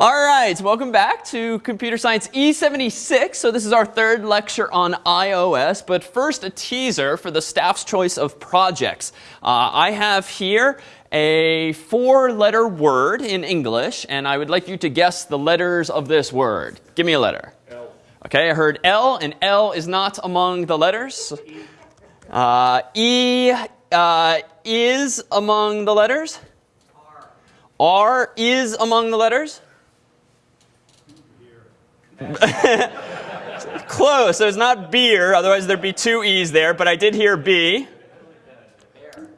All right, welcome back to Computer Science E76. So this is our third lecture on iOS, but first a teaser for the staff's choice of projects. Uh, I have here a four-letter word in English, and I would like you to guess the letters of this word. Give me a letter. L. Okay, I heard L, and L is not among the letters. Uh, e uh, is among the letters. R. R is among the letters. Close. So it's not beer, otherwise there'd be two E's there, but I did hear B.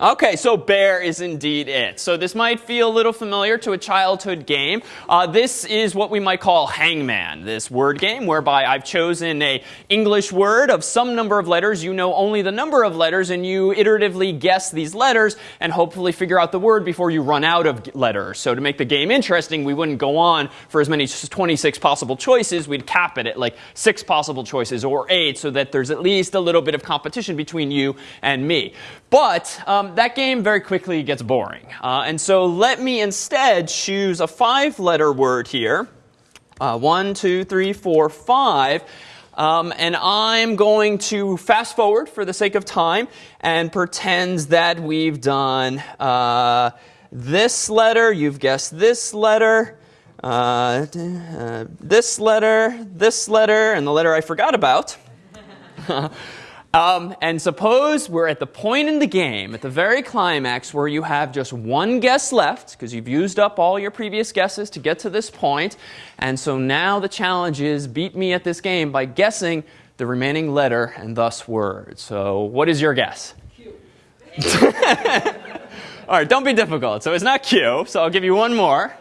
Okay, so bear is indeed it. So this might feel a little familiar to a childhood game. Uh, this is what we might call hangman, this word game whereby I've chosen a English word of some number of letters. You know only the number of letters and you iteratively guess these letters and hopefully figure out the word before you run out of letters. So to make the game interesting, we wouldn't go on for as many as 26 possible choices. We'd cap it at like six possible choices or eight so that there's at least a little bit of competition between you and me. But um, that game very quickly gets boring. Uh, and so let me instead choose a five letter word here. Uh, one, two, three, four, five. Um, and I'm going to fast forward for the sake of time and pretend that we've done uh, this letter. You've guessed this letter. Uh, uh, this letter, this letter, and the letter I forgot about. Um, and suppose we're at the point in the game, at the very climax, where you have just one guess left, because you've used up all your previous guesses to get to this point. And so now the challenge is beat me at this game by guessing the remaining letter and thus word. So what is your guess? Q. all right, don't be difficult. So it's not Q, so I'll give you one more.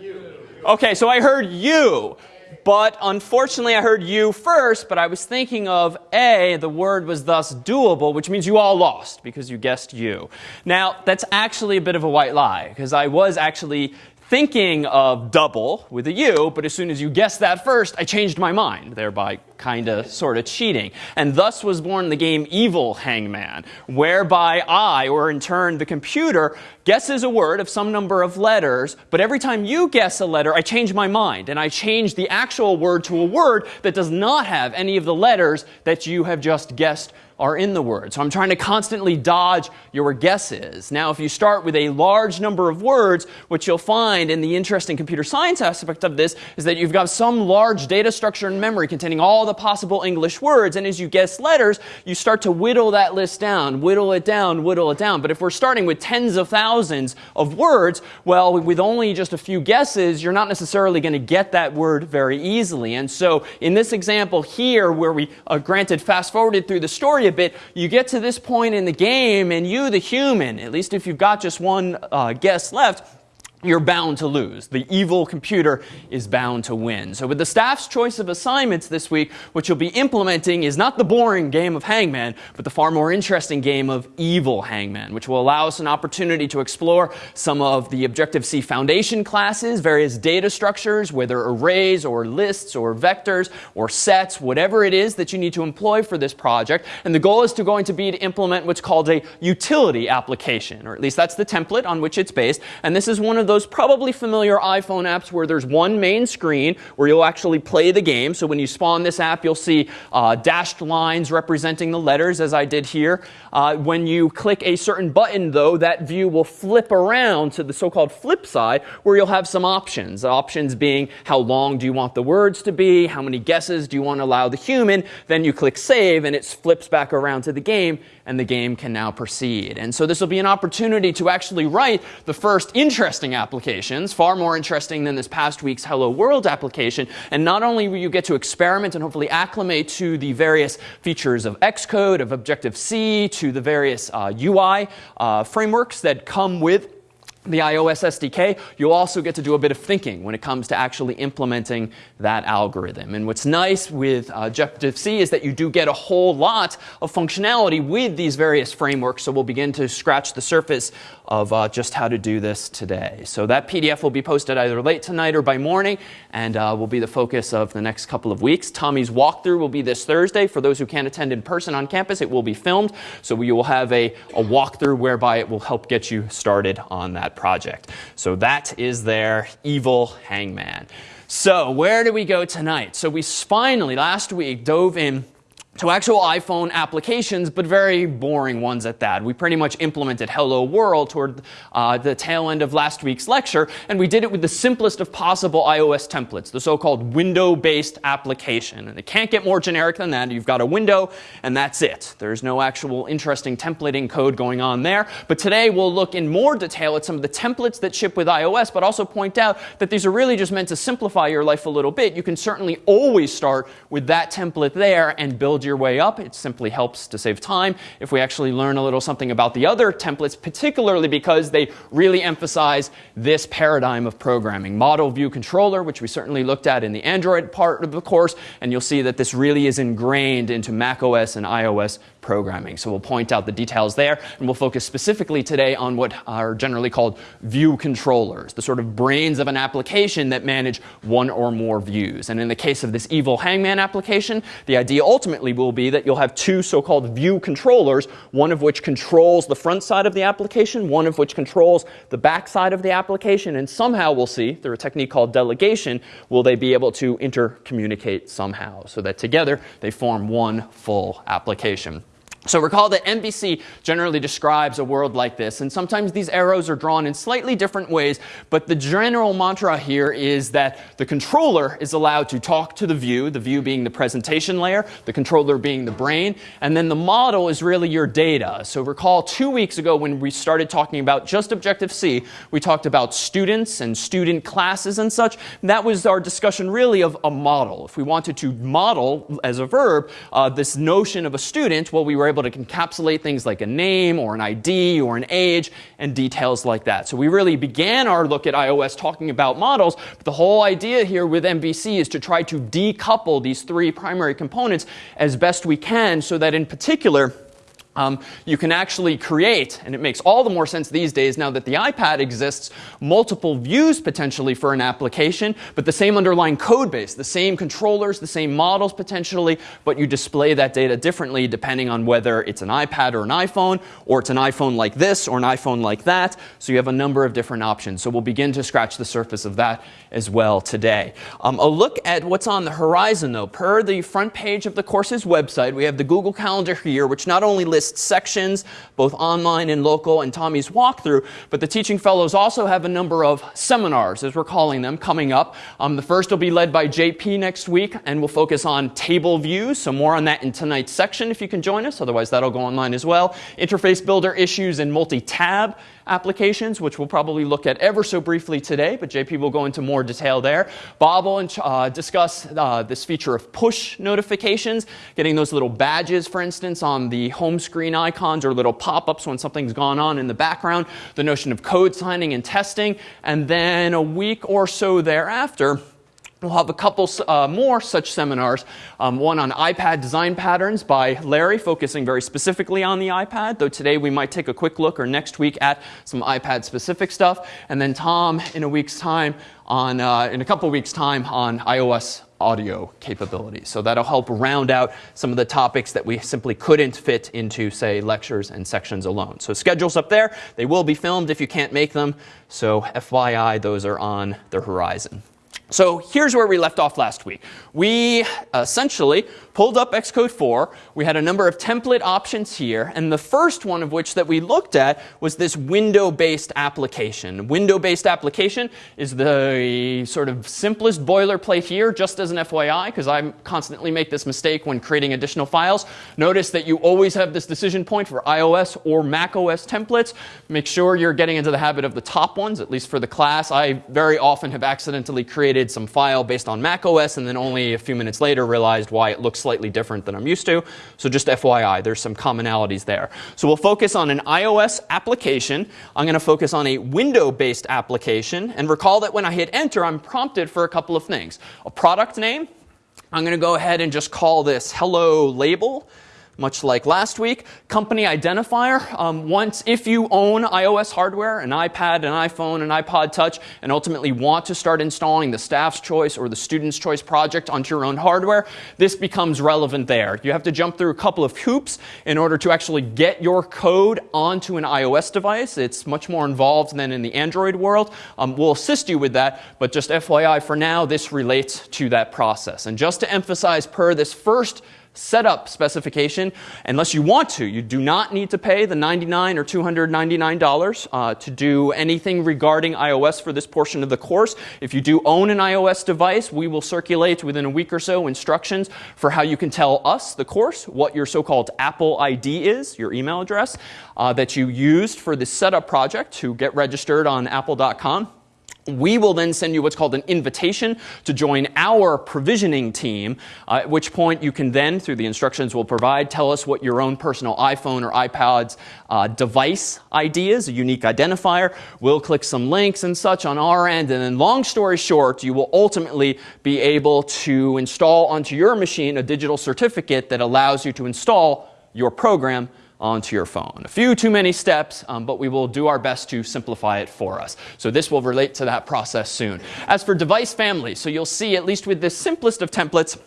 U. Okay, so I heard you. But unfortunately, I heard you first, but I was thinking of A, the word was thus doable, which means you all lost because you guessed you. Now, that's actually a bit of a white lie because I was actually thinking of double with a U, but as soon as you guessed that first, I changed my mind, thereby kind of sort of cheating. And thus was born the game Evil Hangman, whereby I, or in turn the computer, guesses a word of some number of letters, but every time you guess a letter, I change my mind, and I change the actual word to a word that does not have any of the letters that you have just guessed are in the word. So I'm trying to constantly dodge your guesses. Now, if you start with a large number of words, what you'll find in the interesting computer science aspect of this is that you've got some large data structure in memory containing all the possible English words. And as you guess letters, you start to whittle that list down, whittle it down, whittle it down. But if we're starting with tens of thousands of words, well, with only just a few guesses, you're not necessarily going to get that word very easily. And so in this example here, where we uh, granted fast forwarded through the story bit, you get to this point in the game, and you, the human, at least if you've got just one uh, guess left, you're bound to lose. The evil computer is bound to win. So with the staff's choice of assignments this week, what you'll be implementing is not the boring game of Hangman, but the far more interesting game of Evil Hangman, which will allow us an opportunity to explore some of the Objective-C foundation classes, various data structures, whether arrays or lists or vectors or sets, whatever it is that you need to employ for this project. And the goal is to going to be to implement what's called a utility application, or at least that's the template on which it's based. And this is one of the those probably familiar iPhone apps where there's one main screen where you'll actually play the game. So when you spawn this app, you'll see uh, dashed lines representing the letters, as I did here. Uh, when you click a certain button, though, that view will flip around to the so-called flip side, where you'll have some options. Options being how long do you want the words to be, how many guesses do you want to allow the human. Then you click save, and it flips back around to the game, and the game can now proceed. And so this will be an opportunity to actually write the first interesting applications, far more interesting than this past week's Hello World application. And not only will you get to experiment and hopefully acclimate to the various features of Xcode, of Objective-C, to the various uh, UI uh, frameworks that come with the iOS SDK, you'll also get to do a bit of thinking when it comes to actually implementing that algorithm. And what's nice with uh, Objective-C is that you do get a whole lot of functionality with these various frameworks. So we'll begin to scratch the surface of uh, just how to do this today. So that PDF will be posted either late tonight or by morning and uh, will be the focus of the next couple of weeks. Tommy's walkthrough will be this Thursday. For those who can't attend in person on campus, it will be filmed. So you will have a, a walkthrough whereby it will help get you started on that that project. So that is their evil hangman. So where do we go tonight? So we finally, last week, dove in to actual iPhone applications, but very boring ones at that. We pretty much implemented Hello World toward uh, the tail end of last week's lecture, and we did it with the simplest of possible iOS templates, the so-called window-based application. And it can't get more generic than that. You've got a window, and that's it. There's no actual interesting templating code going on there. But today we'll look in more detail at some of the templates that ship with iOS, but also point out that these are really just meant to simplify your life a little bit. You can certainly always start with that template there and build build your way up. It simply helps to save time if we actually learn a little something about the other templates, particularly because they really emphasize this paradigm of programming. Model view controller, which we certainly looked at in the Android part of the course, and you'll see that this really is ingrained into macOS and iOS programming. So we'll point out the details there, and we'll focus specifically today on what are generally called view controllers, the sort of brains of an application that manage one or more views. And in the case of this evil hangman application, the idea ultimately will be that you'll have two so-called view controllers, one of which controls the front side of the application, one of which controls the back side of the application, and somehow we'll see, through a technique called delegation, will they be able to intercommunicate somehow so that together they form one full application. So recall that MVC generally describes a world like this, and sometimes these arrows are drawn in slightly different ways, but the general mantra here is that the controller is allowed to talk to the view, the view being the presentation layer, the controller being the brain, and then the model is really your data. So recall two weeks ago when we started talking about just Objective-C, we talked about students and student classes and such. That was our discussion really of a model. If we wanted to model, as a verb, uh, this notion of a student, well, we were able to encapsulate things like a name or an ID or an age and details like that. So we really began our look at iOS talking about models, but the whole idea here with MVC is to try to decouple these three primary components as best we can so that in particular, um, you can actually create, and it makes all the more sense these days now that the iPad exists, multiple views potentially for an application, but the same underlying code base, the same controllers, the same models potentially, but you display that data differently depending on whether it's an iPad or an iPhone, or it's an iPhone like this or an iPhone like that. So you have a number of different options. So we'll begin to scratch the surface of that as well today. Um, a look at what's on the horizon though. Per the front page of the course's website, we have the Google Calendar here, which not only lists sections, both online and local, and Tommy's walkthrough. But the Teaching Fellows also have a number of seminars, as we're calling them, coming up. Um, the first will be led by JP next week, and we'll focus on table views. So more on that in tonight's section if you can join us. Otherwise, that'll go online as well. Interface builder issues and multi-tab applications, which we'll probably look at ever so briefly today, but JP will go into more detail there. Bob will uh, discuss uh, this feature of push notifications, getting those little badges, for instance, on the home screen icons or little pop-ups when something's gone on in the background, the notion of code signing and testing, and then a week or so thereafter, We'll have a couple uh, more such seminars, um, one on iPad design patterns by Larry, focusing very specifically on the iPad, though today we might take a quick look or next week at some iPad specific stuff. And then Tom in a week's time on, uh, in a couple weeks time on iOS audio capabilities. So that'll help round out some of the topics that we simply couldn't fit into, say, lectures and sections alone. So schedules up there. They will be filmed if you can't make them. So FYI, those are on the horizon. So here's where we left off last week. We essentially pulled up Xcode 4. We had a number of template options here. And the first one of which that we looked at was this window-based application. Window-based application is the sort of simplest boilerplate here, just as an FYI, because I constantly make this mistake when creating additional files. Notice that you always have this decision point for iOS or macOS templates. Make sure you're getting into the habit of the top ones, at least for the class. I very often have accidentally created some file based on Mac OS and then only a few minutes later realized why it looks slightly different than I'm used to. So just FYI, there's some commonalities there. So we'll focus on an iOS application. I'm going to focus on a window-based application. And recall that when I hit enter, I'm prompted for a couple of things. A product name. I'm going to go ahead and just call this hello label. Much like last week. Company identifier, um, once if you own iOS hardware, an iPad, an iPhone, an iPod Touch, and ultimately want to start installing the staff's choice or the student's choice project onto your own hardware, this becomes relevant there. You have to jump through a couple of hoops in order to actually get your code onto an iOS device. It's much more involved than in the Android world. Um, we'll assist you with that, but just FYI for now, this relates to that process. And just to emphasize per this first setup specification unless you want to. You do not need to pay the 99 or $299 uh, to do anything regarding iOS for this portion of the course. If you do own an iOS device, we will circulate within a week or so instructions for how you can tell us, the course, what your so-called Apple ID is, your email address, uh, that you used for the setup project to get registered on apple.com. We will then send you what's called an invitation to join our provisioning team, uh, at which point you can then, through the instructions we'll provide, tell us what your own personal iPhone or iPad's uh, device ID is, a unique identifier. We'll click some links and such on our end, and then long story short, you will ultimately be able to install onto your machine a digital certificate that allows you to install your program onto your phone. A few too many steps, um, but we will do our best to simplify it for us. So this will relate to that process soon. As for device families, so you'll see, at least with the simplest of templates,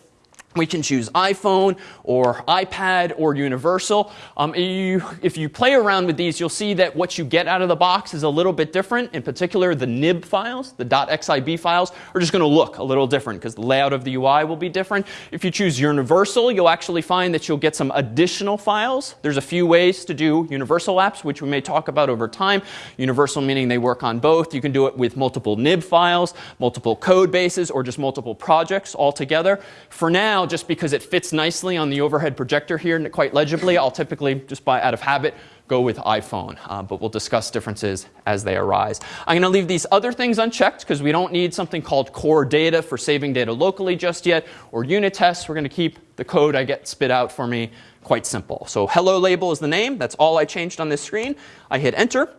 we can choose iPhone or iPad or Universal. Um, you, if you play around with these, you'll see that what you get out of the box is a little bit different. In particular, the nib files, the .xib files, are just going to look a little different because the layout of the UI will be different. If you choose Universal, you'll actually find that you'll get some additional files. There's a few ways to do Universal apps, which we may talk about over time. Universal meaning they work on both. You can do it with multiple nib files, multiple code bases, or just multiple projects all together. For now, just because it fits nicely on the overhead projector here and quite legibly, I'll typically, just by out of habit, go with iPhone. Uh, but we'll discuss differences as they arise. I'm going to leave these other things unchecked because we don't need something called core data for saving data locally just yet, or unit tests. We're going to keep the code I get spit out for me quite simple. So hello label is the name. That's all I changed on this screen. I hit enter.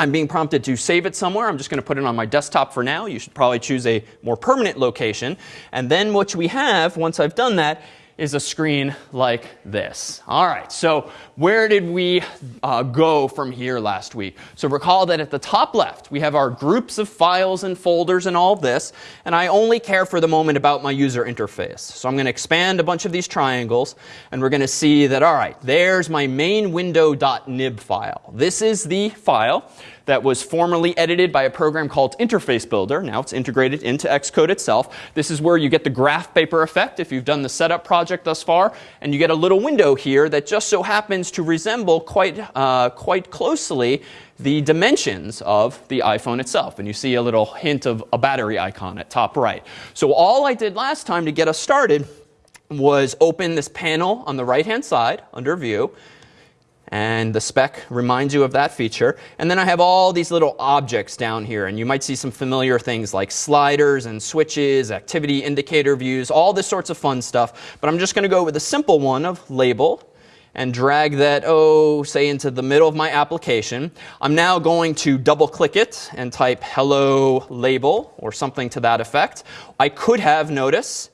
I'm being prompted to save it somewhere. I'm just going to put it on my desktop for now. You should probably choose a more permanent location. And then what we have, once I've done that, is a screen like this. All right, so where did we uh, go from here last week? So recall that at the top left, we have our groups of files and folders and all this. And I only care for the moment about my user interface. So I'm going to expand a bunch of these triangles. And we're going to see that, all right, there's my main window.nib file. This is the file that was formerly edited by a program called Interface Builder. Now it's integrated into Xcode itself. This is where you get the graph paper effect if you've done the setup project thus far. And you get a little window here that just so happens to resemble quite, uh, quite closely the dimensions of the iPhone itself. And you see a little hint of a battery icon at top right. So all I did last time to get us started was open this panel on the right hand side under view and the spec reminds you of that feature. And then I have all these little objects down here. And you might see some familiar things like sliders and switches, activity indicator views, all this sorts of fun stuff. But I'm just going to go with a simple one of label and drag that, oh, say into the middle of my application. I'm now going to double click it and type hello label or something to that effect. I could have, notice,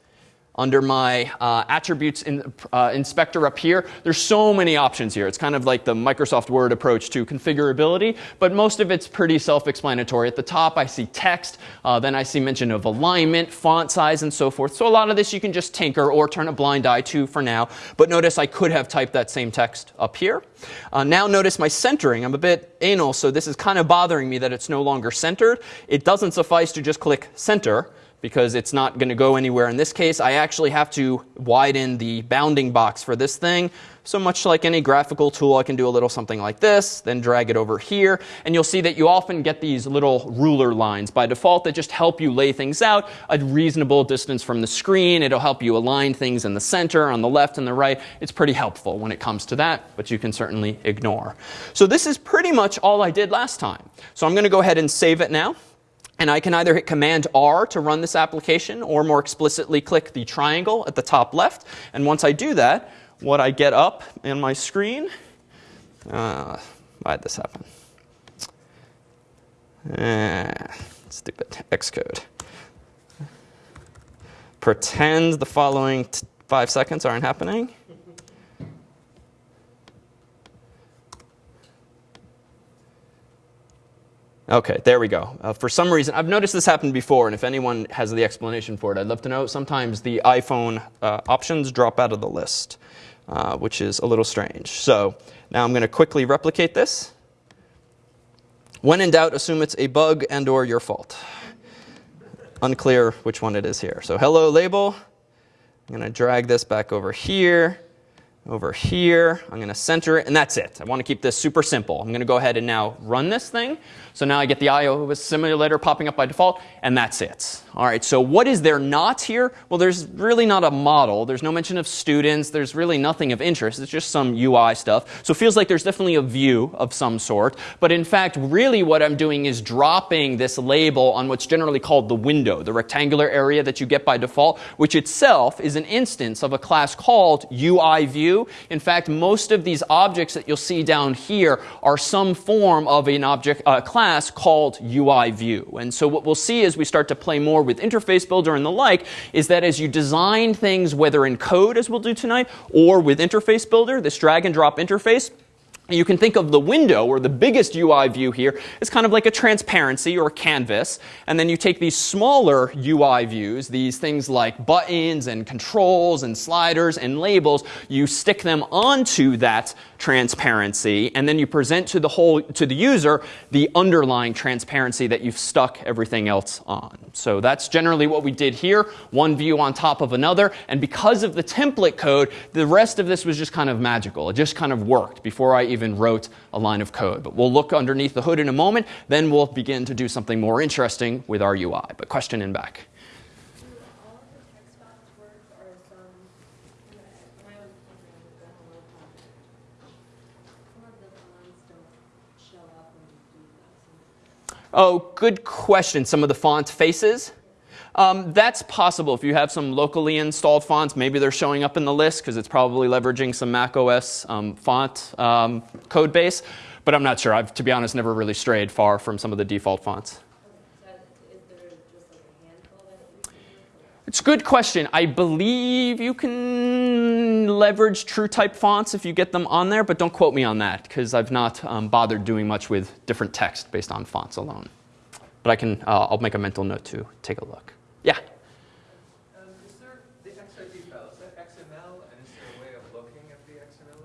under my uh, attributes in, uh, inspector up here. There's so many options here. It's kind of like the Microsoft Word approach to configurability, but most of it's pretty self-explanatory. At the top, I see text. Uh, then I see mention of alignment, font size, and so forth. So a lot of this you can just tinker or turn a blind eye to for now. But notice I could have typed that same text up here. Uh, now notice my centering. I'm a bit anal, so this is kind of bothering me that it's no longer centered. It doesn't suffice to just click center because it's not going to go anywhere. In this case, I actually have to widen the bounding box for this thing. So much like any graphical tool, I can do a little something like this, then drag it over here. And you'll see that you often get these little ruler lines by default that just help you lay things out a reasonable distance from the screen. It'll help you align things in the center, on the left and the right. It's pretty helpful when it comes to that, but you can certainly ignore. So this is pretty much all I did last time. So I'm going to go ahead and save it now. And I can either hit Command R to run this application or more explicitly click the triangle at the top left. And once I do that, what I get up in my screen, uh, why'd this happen? Ah, stupid Xcode. Pretend the following five seconds aren't happening. Okay, there we go. Uh, for some reason, I've noticed this happened before, and if anyone has the explanation for it, I'd love to know. Sometimes the iPhone uh, options drop out of the list, uh, which is a little strange. So now I'm going to quickly replicate this. When in doubt, assume it's a bug and or your fault. Unclear which one it is here. So hello label. I'm going to drag this back over here over here. I'm going to center it, and that's it. I want to keep this super simple. I'm going to go ahead and now run this thing. So now I get the iOS simulator popping up by default, and that's it. All right, so what is there not here? Well, there's really not a model. There's no mention of students. There's really nothing of interest. It's just some UI stuff. So it feels like there's definitely a view of some sort. But in fact, really what I'm doing is dropping this label on what's generally called the window, the rectangular area that you get by default, which itself is an instance of a class called UI view. In fact, most of these objects that you'll see down here are some form of an object uh, class called UI view. And so what we'll see as we start to play more with Interface Builder and the like is that as you design things, whether in code, as we'll do tonight, or with Interface Builder, this drag and drop interface, you can think of the window, or the biggest UI view here, as kind of like a transparency or a canvas. And then you take these smaller UI views, these things like buttons and controls and sliders and labels, you stick them onto that transparency, and then you present to the whole to the user the underlying transparency that you've stuck everything else on. So that's generally what we did here, one view on top of another. And because of the template code, the rest of this was just kind of magical. It just kind of worked before I even wrote a line of code. But we'll look underneath the hood in a moment. Then we'll begin to do something more interesting with our UI. But question in back. Oh, good question. Some of the font faces. Um, that's possible if you have some locally installed fonts. Maybe they're showing up in the list because it's probably leveraging some Mac OS um, font um, code base. But I'm not sure. I've, to be honest, never really strayed far from some of the default fonts. It's a good question. I believe you can leverage true type fonts if you get them on there, but don't quote me on that because I've not um, bothered doing much with different text based on fonts alone. But I can, uh, I'll make a mental note to take a look. Yeah?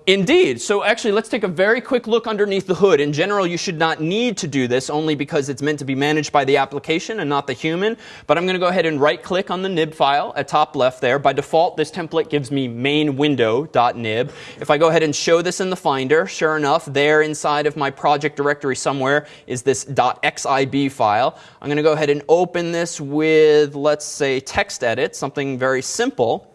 Indeed. So actually, let's take a very quick look underneath the hood. In general, you should not need to do this only because it's meant to be managed by the application and not the human. But I'm going to go ahead and right click on the nib file at top left there. By default, this template gives me main window.nib. If I go ahead and show this in the Finder, sure enough, there inside of my project directory somewhere is this .xib file. I'm going to go ahead and open this with, let's say, TextEdit, something very simple.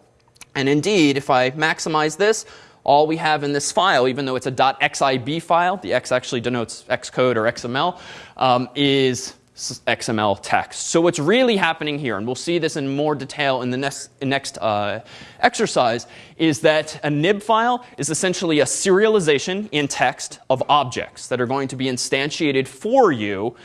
And indeed, if I maximize this, all we have in this file, even though it's a .xib file, the X actually denotes Xcode or XML, um, is XML text. So what's really happening here, and we'll see this in more detail in the next, next uh, exercise, is that a nib file is essentially a serialization in text of objects that are going to be instantiated for you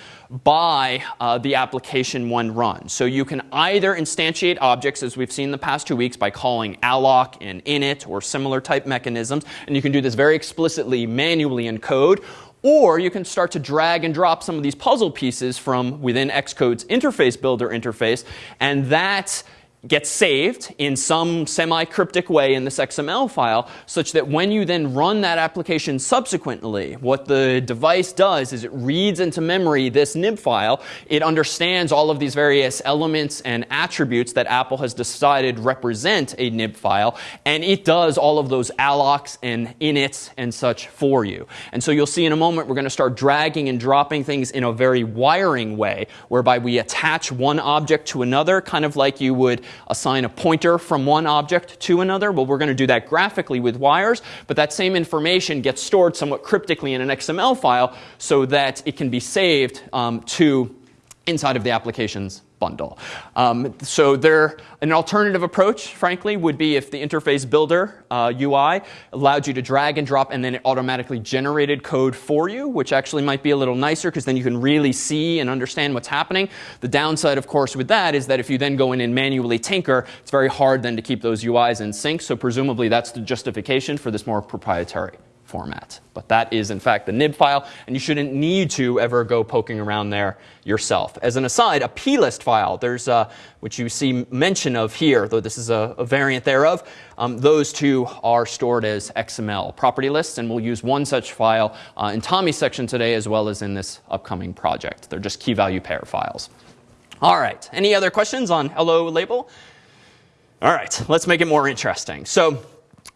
by uh, the application when run. So you can either instantiate objects, as we've seen the past two weeks, by calling alloc and init or similar type mechanisms. And you can do this very explicitly manually in code. Or you can start to drag and drop some of these puzzle pieces from within Xcode's interface builder interface. And that gets saved in some semi-cryptic way in this XML file such that when you then run that application subsequently, what the device does is it reads into memory this nib file. It understands all of these various elements and attributes that Apple has decided represent a nib file, and it does all of those allocs and inits and such for you. And so you'll see in a moment we're going to start dragging and dropping things in a very wiring way, whereby we attach one object to another, kind of like you would assign a pointer from one object to another. Well, we're going to do that graphically with wires, but that same information gets stored somewhat cryptically in an XML file so that it can be saved um, to inside of the application's bundle. Um, so there, an alternative approach, frankly, would be if the interface builder uh, UI allowed you to drag and drop and then it automatically generated code for you, which actually might be a little nicer because then you can really see and understand what's happening. The downside, of course, with that is that if you then go in and manually tinker, it's very hard then to keep those UIs in sync. So presumably that's the justification for this more proprietary format. But that is, in fact, the nib file, and you shouldn't need to ever go poking around there yourself. As an aside, a plist file, there's uh, which you see mention of here, though this is a, a variant thereof. Um, those two are stored as XML property lists, and we'll use one such file uh, in Tommy's section today as well as in this upcoming project. They're just key value pair files. All right, any other questions on hello label? All right, let's make it more interesting. So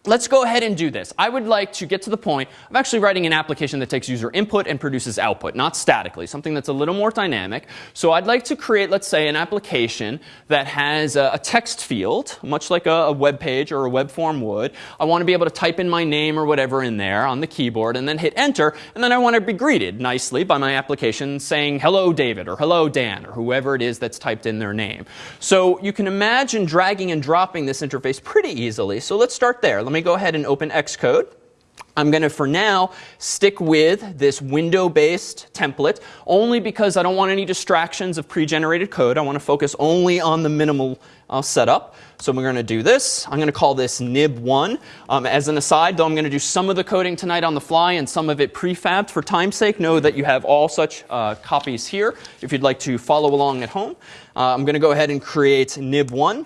let's go ahead and do this. I would like to get to the point of actually writing an application that takes user input and produces output, not statically, something that's a little more dynamic. So I'd like to create, let's say, an application that has a, a text field, much like a, a, web page or a web form would. I want to be able to type in my name or whatever in there on the keyboard and then hit enter. And then I want to be greeted nicely by my application saying, hello, David, or hello, Dan, or whoever it is that's typed in their name. So you can imagine dragging and dropping this interface pretty easily. So let's start there. Let me go ahead and open Xcode. I'm going to, for now, stick with this window-based template, only because I don't want any distractions of pre-generated code. I want to focus only on the minimal uh, setup. So we're going to do this. I'm going to call this nib1. Um, as an aside, though I'm going to do some of the coding tonight on the fly and some of it prefabbed for time's sake, know that you have all such uh, copies here if you'd like to follow along at home. Uh, I'm going to go ahead and create nib1.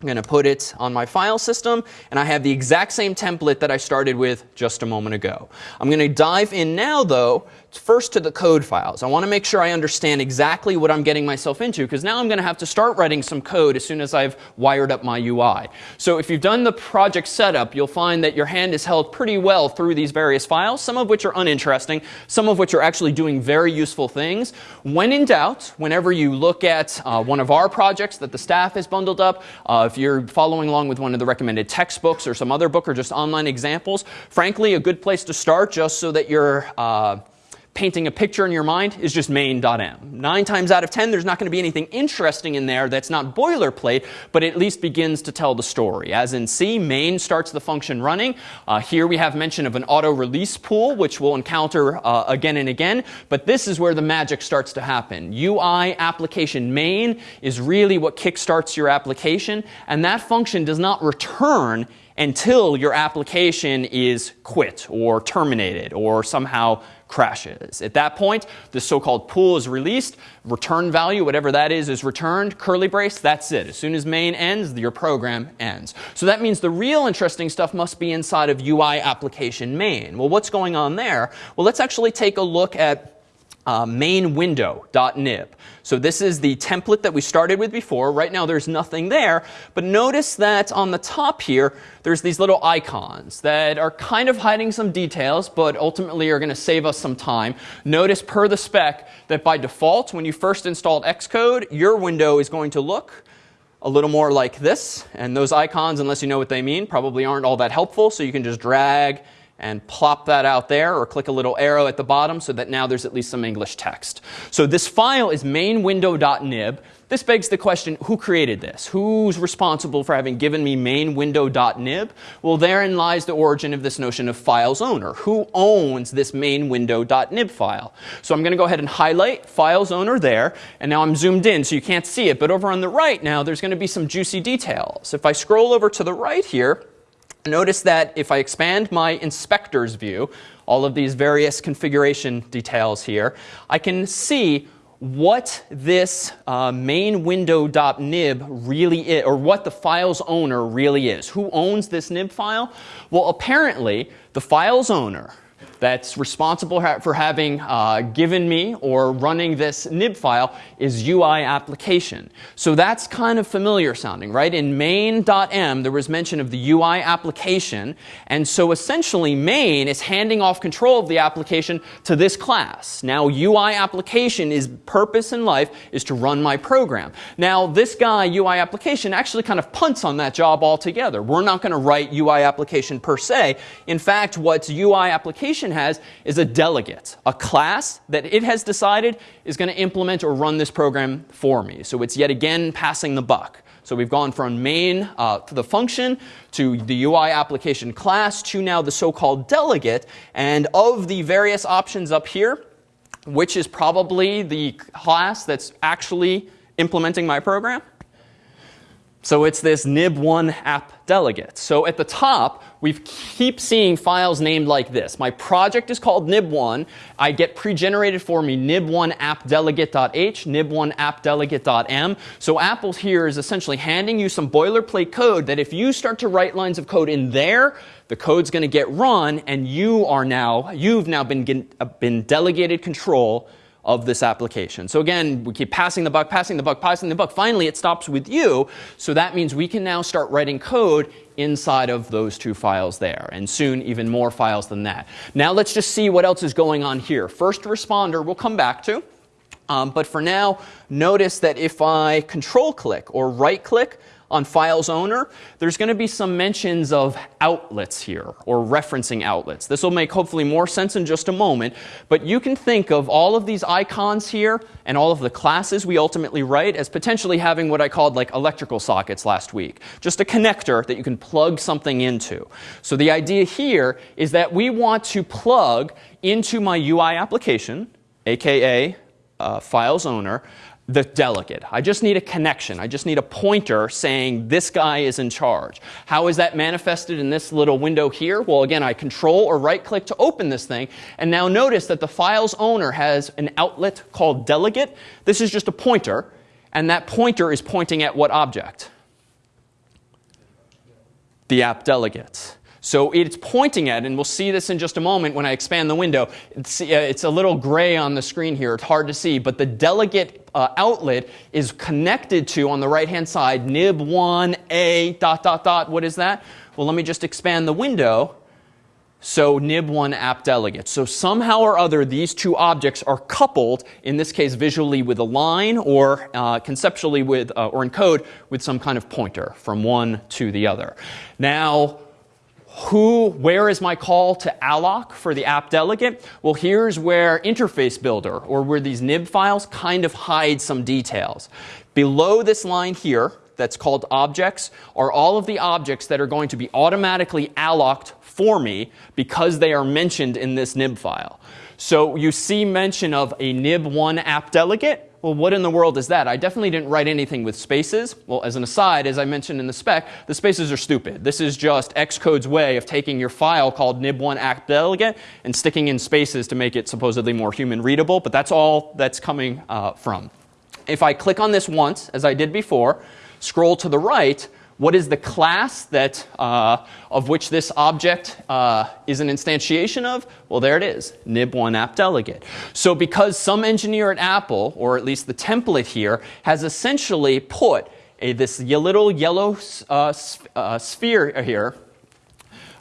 I'm going to put it on my file system, and I have the exact same template that I started with just a moment ago. I'm going to dive in now, though, first to the code files. I want to make sure I understand exactly what I'm getting myself into, because now I'm going to have to start writing some code as soon as I've wired up my UI. So if you've done the project setup, you'll find that your hand is held pretty well through these various files, some of which are uninteresting, some of which are actually doing very useful things. When in doubt, whenever you look at uh, one of our projects that the staff has bundled up, uh, if you're following along with one of the recommended textbooks or some other book or just online examples, frankly, a good place to start just so that you're uh, painting a picture in your mind is just main.m. Nine times out of ten, there's not going to be anything interesting in there that's not boilerplate, but at least begins to tell the story. As in C, main starts the function running. Uh, here we have mention of an auto release pool, which we'll encounter uh, again and again. But this is where the magic starts to happen. UI application main is really what kickstarts your application, and that function does not return until your application is quit or terminated or somehow crashes. At that point, the so-called pool is released, return value, whatever that is, is returned, curly brace, that's it. As soon as main ends, your program ends. So that means the real interesting stuff must be inside of UI application main. Well, what's going on there? Well, let's actually take a look at uh, main window.nib. So this is the template that we started with before. Right now there's nothing there. But notice that on the top here, there's these little icons that are kind of hiding some details, but ultimately are going to save us some time. Notice per the spec that by default, when you first installed Xcode, your window is going to look a little more like this. And those icons, unless you know what they mean, probably aren't all that helpful. So you can just drag and plop that out there or click a little arrow at the bottom so that now there's at least some English text. So this file is mainwindow.nib. This begs the question, who created this? Who's responsible for having given me mainwindow.nib? Well, therein lies the origin of this notion of files owner. Who owns this mainwindow.nib file? So I'm going to go ahead and highlight files owner there. And now I'm zoomed in so you can't see it. But over on the right now, there's going to be some juicy details. If I scroll over to the right here, Notice that if I expand my inspector's view, all of these various configuration details here, I can see what this uh, main window.nib really is, or what the file's owner really is. Who owns this nib file? Well, apparently, the file's owner that's responsible for having uh, given me or running this nib file is UI application. So that's kind of familiar sounding, right? In main.m, there was mention of the UI application. And so essentially, main is handing off control of the application to this class. Now, UI application is purpose in life is to run my program. Now, this guy, UI application, actually kind of punts on that job altogether. We're not going to write UI application per se. In fact, what UI application has is a delegate, a class that it has decided is going to implement or run this program for me. So it's yet again passing the buck. So we've gone from main uh, to the function to the UI application class to now the so-called delegate. And of the various options up here, which is probably the class that's actually implementing my program? So it's this nib1 app delegate. So at the top, we keep seeing files named like this. My project is called nib1. I get pre-generated for me nib1 appdelegate.h, nib1 appdelegate.m. So Apple here is essentially handing you some boilerplate code that if you start to write lines of code in there, the code's going to get run, and you are now, you've now been, uh, been delegated control of this application. So again, we keep passing the buck, passing the buck, passing the buck. Finally, it stops with you. So that means we can now start writing code inside of those two files there, and soon even more files than that. Now let's just see what else is going on here. First responder we'll come back to. Um, but for now, notice that if I control click or right click on files owner, there's going to be some mentions of outlets here or referencing outlets. This will make hopefully more sense in just a moment. But you can think of all of these icons here and all of the classes we ultimately write as potentially having what I called like electrical sockets last week. Just a connector that you can plug something into. So the idea here is that we want to plug into my UI application, aka uh, files owner, the delegate. I just need a connection. I just need a pointer saying this guy is in charge. How is that manifested in this little window here? Well, again, I control or right click to open this thing. And now notice that the file's owner has an outlet called delegate. This is just a pointer. And that pointer is pointing at what object? The app delegate. So it's pointing at, and we'll see this in just a moment when I expand the window. It's, uh, it's a little gray on the screen here. It's hard to see. But the delegate uh, outlet is connected to, on the right-hand side, nib1a dot, dot, dot. What is that? Well, let me just expand the window. So nib1 app delegate. So somehow or other, these two objects are coupled, in this case visually with a line or uh, conceptually with, uh, or in code with some kind of pointer from one to the other. Now, who, where is my call to alloc for the app delegate? Well, here's where interface builder or where these nib files kind of hide some details. Below this line here that's called objects are all of the objects that are going to be automatically alloced for me because they are mentioned in this nib file. So you see mention of a nib1 app delegate well, what in the world is that? I definitely didn't write anything with spaces. Well, as an aside, as I mentioned in the spec, the spaces are stupid. This is just Xcode's way of taking your file called nib1 app delegate and sticking in spaces to make it supposedly more human readable, but that's all that's coming uh, from. If I click on this once, as I did before, scroll to the right, what is the class that, uh, of which this object uh, is an instantiation of? Well, there it is, nib1 app delegate. So because some engineer at Apple, or at least the template here, has essentially put a, this little yellow uh, uh sphere here,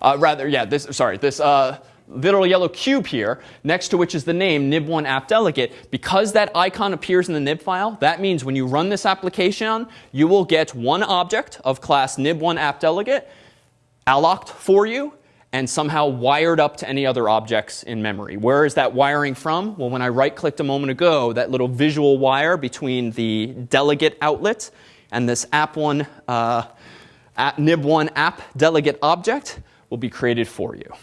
uh, rather, yeah, this, sorry, this uh, little yellow cube here, next to which is the name nib1 app delegate, because that icon appears in the nib file, that means when you run this application, you will get one object of class nib1 app delegate alloced for you and somehow wired up to any other objects in memory. Where is that wiring from? Well, when I right clicked a moment ago, that little visual wire between the delegate outlet and this app1, uh, app, nib1 app delegate object will be created for you.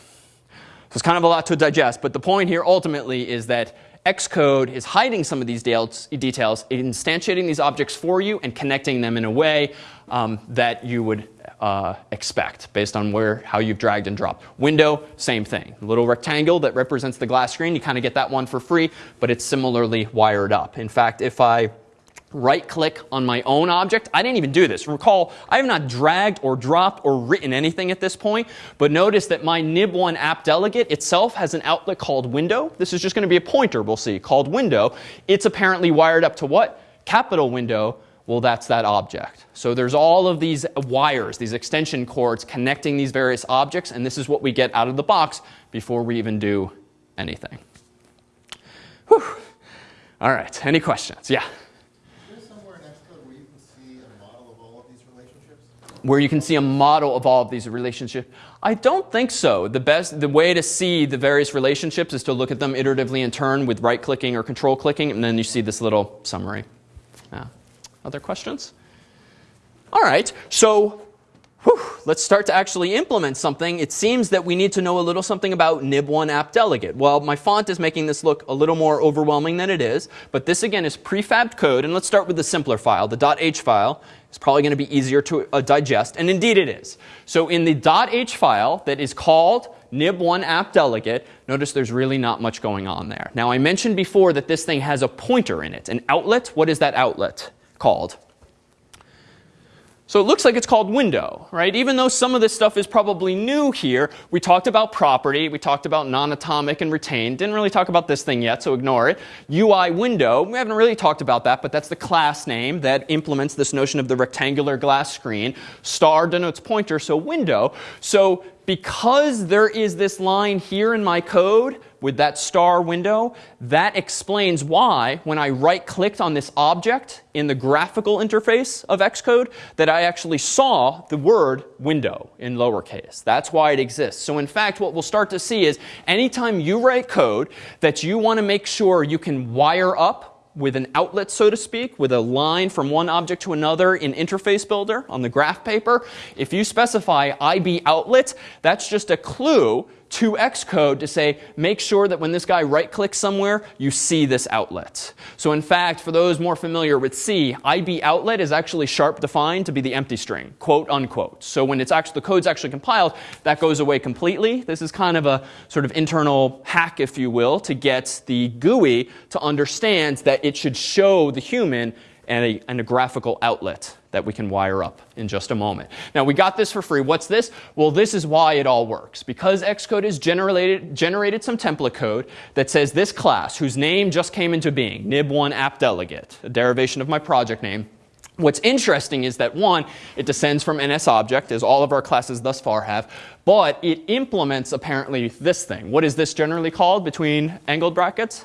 It's kind of a lot to digest, but the point here ultimately is that Xcode is hiding some of these details, instantiating these objects for you and connecting them in a way um, that you would uh, expect based on where how you've dragged and dropped. Window, same thing. A little rectangle that represents the glass screen, you kind of get that one for free, but it's similarly wired up. In fact, if I right click on my own object. I didn't even do this. Recall, I have not dragged or dropped or written anything at this point, but notice that my nib1 app delegate itself has an outlet called window. This is just going to be a pointer, we'll see, called window. It's apparently wired up to what? Capital window. Well, that's that object. So there's all of these wires, these extension cords connecting these various objects, and this is what we get out of the box before we even do anything. Whew. All right, any questions? Yeah? Where you can see a model of all of these relationships? I don't think so. The best, the way to see the various relationships is to look at them iteratively in turn with right clicking or control clicking, and then you see this little summary. Other questions? All right. So whew, let's start to actually implement something. It seems that we need to know a little something about nib1 app delegate. Well, my font is making this look a little more overwhelming than it is, but this again is prefabbed code, and let's start with the simpler file, the .h file. It's probably going to be easier to uh, digest, and indeed it is. So in the .h file that is called nib1 app delegate, notice there's really not much going on there. Now I mentioned before that this thing has a pointer in it, an outlet. What is that outlet called? So it looks like it's called window, right? Even though some of this stuff is probably new here, we talked about property, we talked about non-atomic and retained. Didn't really talk about this thing yet, so ignore it. UI window, we haven't really talked about that, but that's the class name that implements this notion of the rectangular glass screen. Star denotes pointer, so window. So because there is this line here in my code with that star window, that explains why when I right clicked on this object in the graphical interface of Xcode that I actually saw the word window in lowercase. That's why it exists. So in fact, what we'll start to see is anytime you write code that you want to make sure you can wire up with an outlet, so to speak, with a line from one object to another in Interface Builder on the graph paper. If you specify IB outlet, that's just a clue to Xcode to say, make sure that when this guy right clicks somewhere, you see this outlet. So in fact, for those more familiar with C, IB outlet is actually sharp defined to be the empty string, quote unquote. So when it's actually, the code's actually compiled, that goes away completely. This is kind of a sort of internal hack, if you will, to get the GUI to understand that it should show the human and a, and a graphical outlet that we can wire up in just a moment. Now we got this for free. What's this? Well, this is why it all works. Because Xcode has generated, generated some template code that says this class, whose name just came into being, nib1 app delegate, a derivation of my project name, What's interesting is that one, it descends from NSObject, as all of our classes thus far have, but it implements apparently this thing. What is this generally called between angled brackets?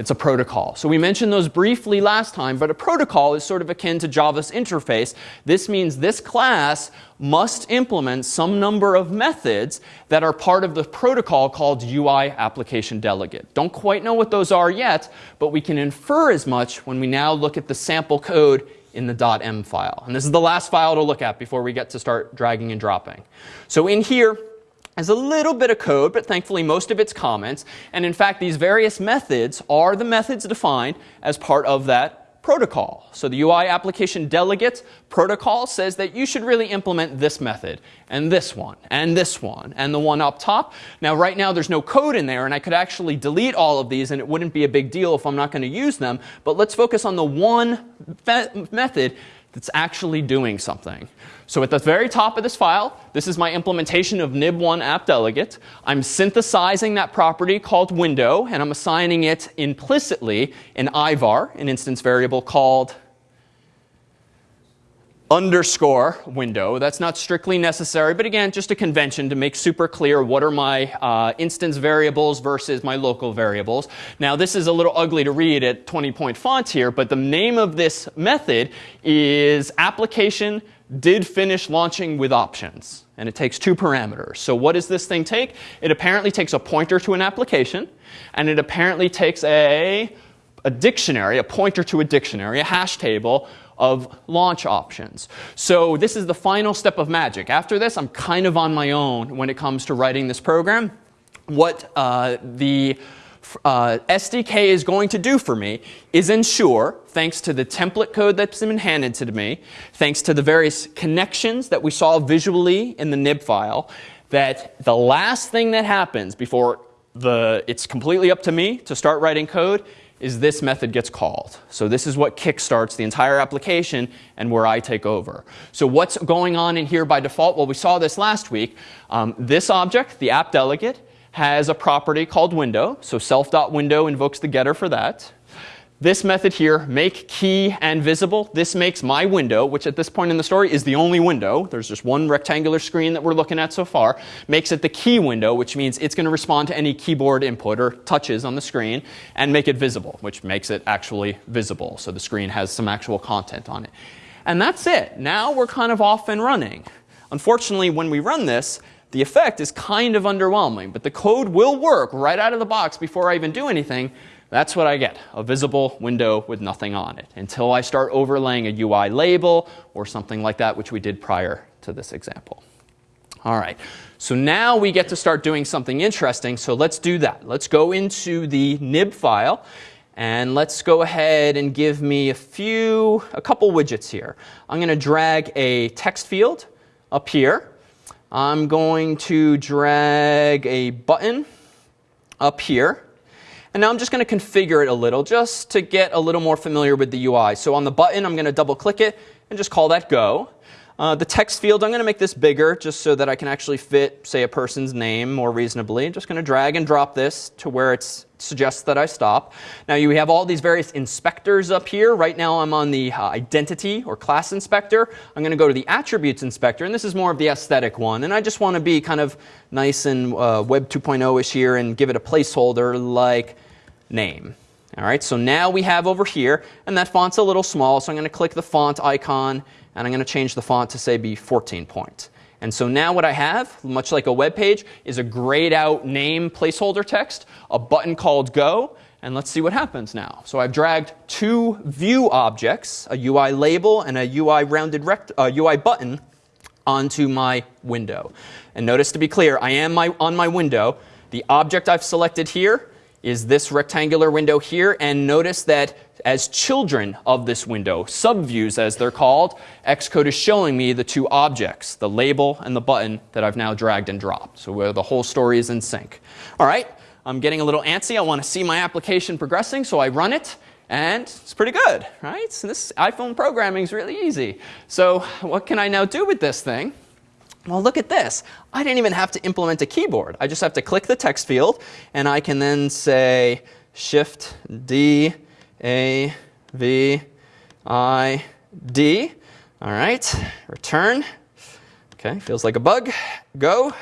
It's a protocol. So we mentioned those briefly last time, but a protocol is sort of akin to Java's interface. This means this class must implement some number of methods that are part of the protocol called UI application delegate. Don't quite know what those are yet, but we can infer as much when we now look at the sample code in the .m file. And this is the last file to look at before we get to start dragging and dropping. So in here, has a little bit of code, but thankfully most of it's comments. And in fact, these various methods are the methods defined as part of that protocol. So the UI application delegate protocol says that you should really implement this method, and this one, and this one, and the one up top. Now right now there's no code in there, and I could actually delete all of these, and it wouldn't be a big deal if I'm not going to use them. But let's focus on the one method that's actually doing something. So at the very top of this file, this is my implementation of nib1 app delegate. I'm synthesizing that property called window, and I'm assigning it implicitly an ivar, an instance variable called underscore window. That's not strictly necessary, but again, just a convention to make super clear what are my uh, instance variables versus my local variables. Now, this is a little ugly to read at 20 point font here, but the name of this method is application did finish launching with options. And it takes two parameters. So what does this thing take? It apparently takes a pointer to an application, and it apparently takes a, a dictionary, a pointer to a dictionary, a hash table of launch options. So this is the final step of magic. After this, I'm kind of on my own when it comes to writing this program. What uh, the uh, SDK is going to do for me is ensure, thanks to the template code that's been handed to me, thanks to the various connections that we saw visually in the nib file, that the last thing that happens before the, it's completely up to me to start writing code is this method gets called. So this is what kickstarts the entire application and where I take over. So what's going on in here by default? Well, we saw this last week. Um, this object, the app delegate, has a property called window. So self.window invokes the getter for that. This method here, make key and visible, this makes my window, which at this point in the story is the only window. There's just one rectangular screen that we're looking at so far. Makes it the key window, which means it's going to respond to any keyboard input or touches on the screen and make it visible, which makes it actually visible. So the screen has some actual content on it. And that's it. Now we're kind of off and running. Unfortunately, when we run this, the effect is kind of underwhelming, but the code will work right out of the box before I even do anything. That's what I get, a visible window with nothing on it, until I start overlaying a UI label or something like that, which we did prior to this example. All right, so now we get to start doing something interesting. So let's do that. Let's go into the nib file and let's go ahead and give me a few, a couple widgets here. I'm going to drag a text field up here. I'm going to drag a button up here. And now I'm just going to configure it a little just to get a little more familiar with the UI. So on the button, I'm going to double click it and just call that go. Uh, the text field, I'm going to make this bigger just so that I can actually fit, say, a person's name more reasonably. I'm just going to drag and drop this to where it suggests that I stop. Now you have all these various inspectors up here. Right now I'm on the uh, identity or class inspector. I'm going to go to the attributes inspector, and this is more of the aesthetic one. And I just want to be kind of nice and uh, Web 2.0-ish here and give it a placeholder like name. All right, so now we have over here, and that font's a little small, so I'm going to click the font icon and I'm going to change the font to say be 14 point. And so now what I have, much like a web page, is a grayed out name placeholder text, a button called go, and let's see what happens now. So I've dragged two view objects, a UI label and a UI rounded rect uh, UI button, onto my window. And notice to be clear, I am my, on my window. The object I've selected here is this rectangular window here. And notice that as children of this window, subviews as they're called, Xcode is showing me the two objects, the label and the button that I've now dragged and dropped. So where the whole story is in sync. All right, I'm getting a little antsy. I want to see my application progressing, so I run it. And it's pretty good, right? So this iPhone programming is really easy. So what can I now do with this thing? Well, look at this. I didn't even have to implement a keyboard. I just have to click the text field, and I can then say Shift D A V I D. All right, return. Okay, feels like a bug. Go.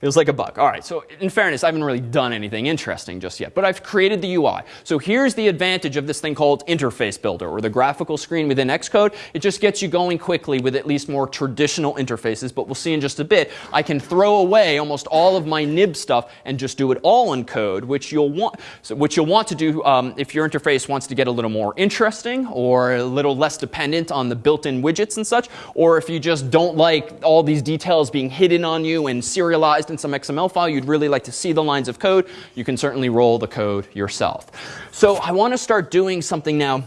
Feels like a bug. All right, so in fairness, I haven't really done anything interesting just yet, but I've created the UI. So here's the advantage of this thing called Interface Builder, or the graphical screen within Xcode. It just gets you going quickly with at least more traditional interfaces, but we'll see in just a bit. I can throw away almost all of my nib stuff and just do it all in code, which you'll want, so which you'll want to do um, if your interface wants to get a little more interesting or a little less dependent on the built-in widgets and such, or if you just don't like all these details being hidden on you and serialized in some XML file, you'd really like to see the lines of code, you can certainly roll the code yourself. So I want to start doing something now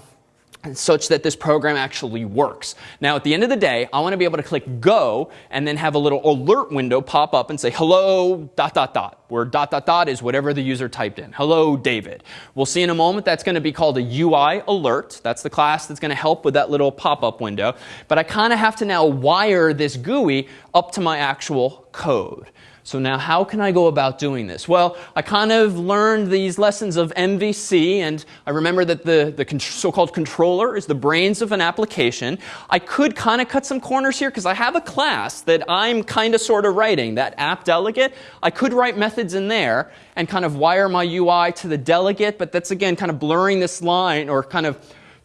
such that this program actually works. Now, at the end of the day, I want to be able to click go and then have a little alert window pop up and say, hello, dot, dot, dot, where dot, dot, dot is whatever the user typed in. Hello, David. We'll see in a moment that's going to be called a UI alert. That's the class that's going to help with that little pop-up window. But I kind of have to now wire this GUI up to my actual code. So now how can I go about doing this? Well, I kind of learned these lessons of MVC, and I remember that the, the so-called controller is the brains of an application. I could kind of cut some corners here because I have a class that I'm kind of sort of writing, that app delegate. I could write methods in there and kind of wire my UI to the delegate, but that's again kind of blurring this line or kind of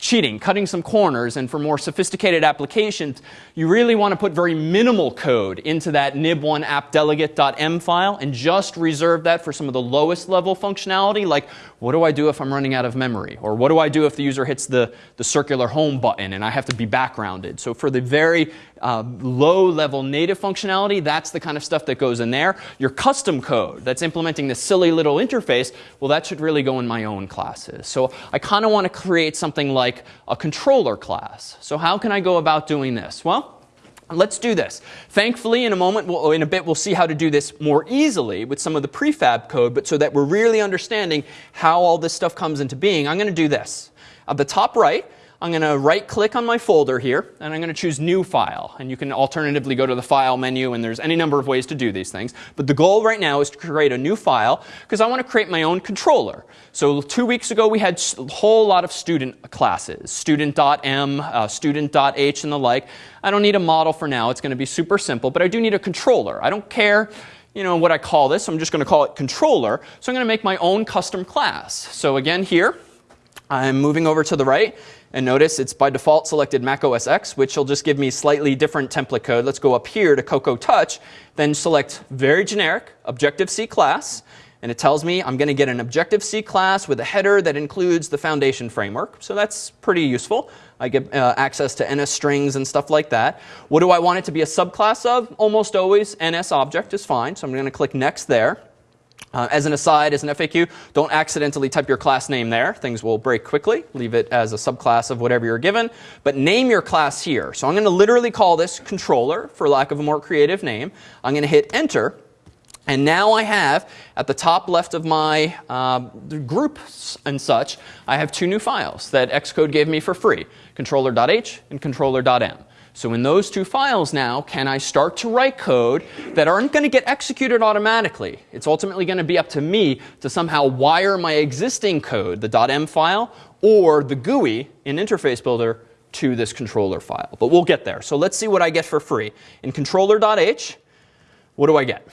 cheating, cutting some corners, and for more sophisticated applications, you really want to put very minimal code into that nib1 appdelegate.m file and just reserve that for some of the lowest level functionality, like what do I do if I'm running out of memory? Or what do I do if the user hits the, the circular home button and I have to be backgrounded? So for the very uh, low level native functionality, that's the kind of stuff that goes in there. Your custom code that's implementing this silly little interface, well, that should really go in my own classes. So I kind of want to create something like a controller class. So how can I go about doing this? Well, Let's do this. Thankfully, in a moment, we'll, in a bit, we'll see how to do this more easily with some of the prefab code, but so that we're really understanding how all this stuff comes into being, I'm going to do this. At the top right, I'm going to right click on my folder here and I'm going to choose new file. And you can alternatively go to the file menu and there's any number of ways to do these things. But the goal right now is to create a new file because I want to create my own controller. So two weeks ago we had a whole lot of student classes, student.m, uh, student.h and the like. I don't need a model for now. It's going to be super simple, but I do need a controller. I don't care you know, what I call this. I'm just going to call it controller. So I'm going to make my own custom class. So again here, I'm moving over to the right And notice it's by default selected Mac OS X, which will just give me slightly different template code. Let's go up here to Cocoa Touch, then select very generic Objective-C class. And it tells me I'm going to get an Objective-C class with a header that includes the foundation framework. So that's pretty useful. I get uh, access to NS strings and stuff like that. What do I want it to be a subclass of? Almost always NS object is fine. So I'm going to click next there. Uh, as an aside, as an FAQ, don't accidentally type your class name there. Things will break quickly. Leave it as a subclass of whatever you're given. But name your class here. So I'm going to literally call this controller, for lack of a more creative name. I'm going to hit enter. And now I have, at the top left of my uh, groups and such, I have two new files that Xcode gave me for free, controller.h and controller.m. So in those two files now, can I start to write code that aren't going to get executed automatically? It's ultimately going to be up to me to somehow wire my existing code, the .m file, or the GUI in Interface Builder to this controller file. But we'll get there. So let's see what I get for free. In controller.h, what do I get?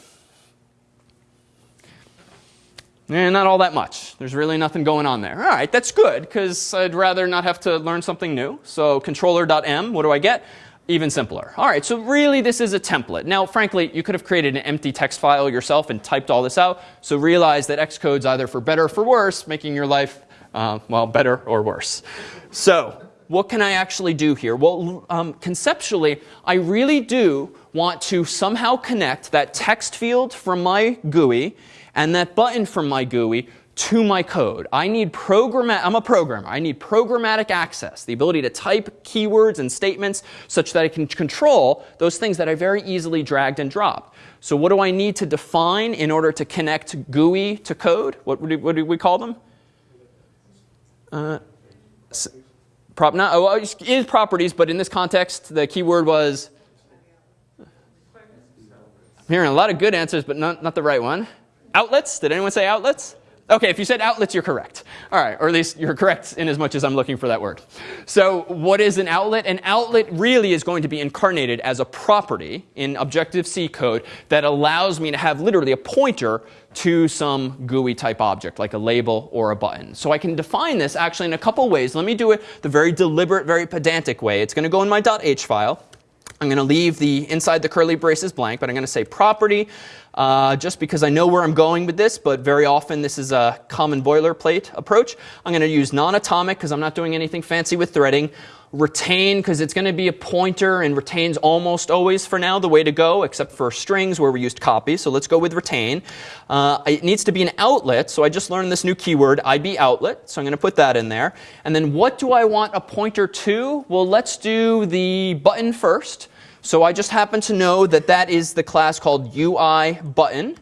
Eh, not all that much. There's really nothing going on there. All right, that's good because I'd rather not have to learn something new. So controller.m, what do I get? Even simpler. All right, so really this is a template. Now, frankly, you could have created an empty text file yourself and typed all this out. So realize that Xcode's either for better or for worse, making your life, uh, well, better or worse. So what can I actually do here? Well, um, conceptually, I really do want to somehow connect that text field from my GUI and that button from my GUI to my code. I need program I'm a programmer. I need programmatic access, the ability to type keywords and statements such that I can control those things that I very easily dragged and dropped. So what do I need to define in order to connect GUI to code? What, what do we call them? Uh, prop, not, oh, is properties, but in this context, the keyword was I'm hearing a lot of good answers, but not, not the right one. Outlets? Did anyone say outlets? OK, if you said outlets, you're correct. All right, or at least you're correct in as much as I'm looking for that word. So what is an outlet? An outlet really is going to be incarnated as a property in Objective-C code that allows me to have literally a pointer to some GUI type object, like a label or a button. So I can define this actually in a couple ways. Let me do it the very deliberate, very pedantic way. It's going to go in my .h file. I'm going to leave the inside the curly braces blank, but I'm going to say property uh, just because I know where I'm going with this, but very often this is a common boilerplate approach. I'm going to use non-atomic because I'm not doing anything fancy with threading. Retain because it's going to be a pointer and retains almost always for now the way to go, except for strings where we used copy. So let's go with retain. Uh, it needs to be an outlet. So I just learned this new keyword, IB outlet. So I'm going to put that in there. And then what do I want a pointer to? Well, let's do the button first. So I just happen to know that that is the class called UI button.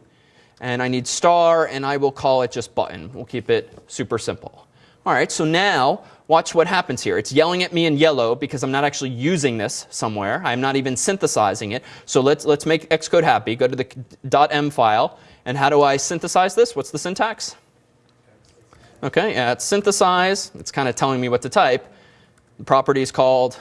And I need star, and I will call it just button. We'll keep it super simple. All right, so now watch what happens here. It's yelling at me in yellow because I'm not actually using this somewhere. I'm not even synthesizing it. So let's, let's make Xcode happy. Go to the .m file. And how do I synthesize this? What's the syntax? OK, yeah, it's synthesize. It's kind of telling me what to type. The property is called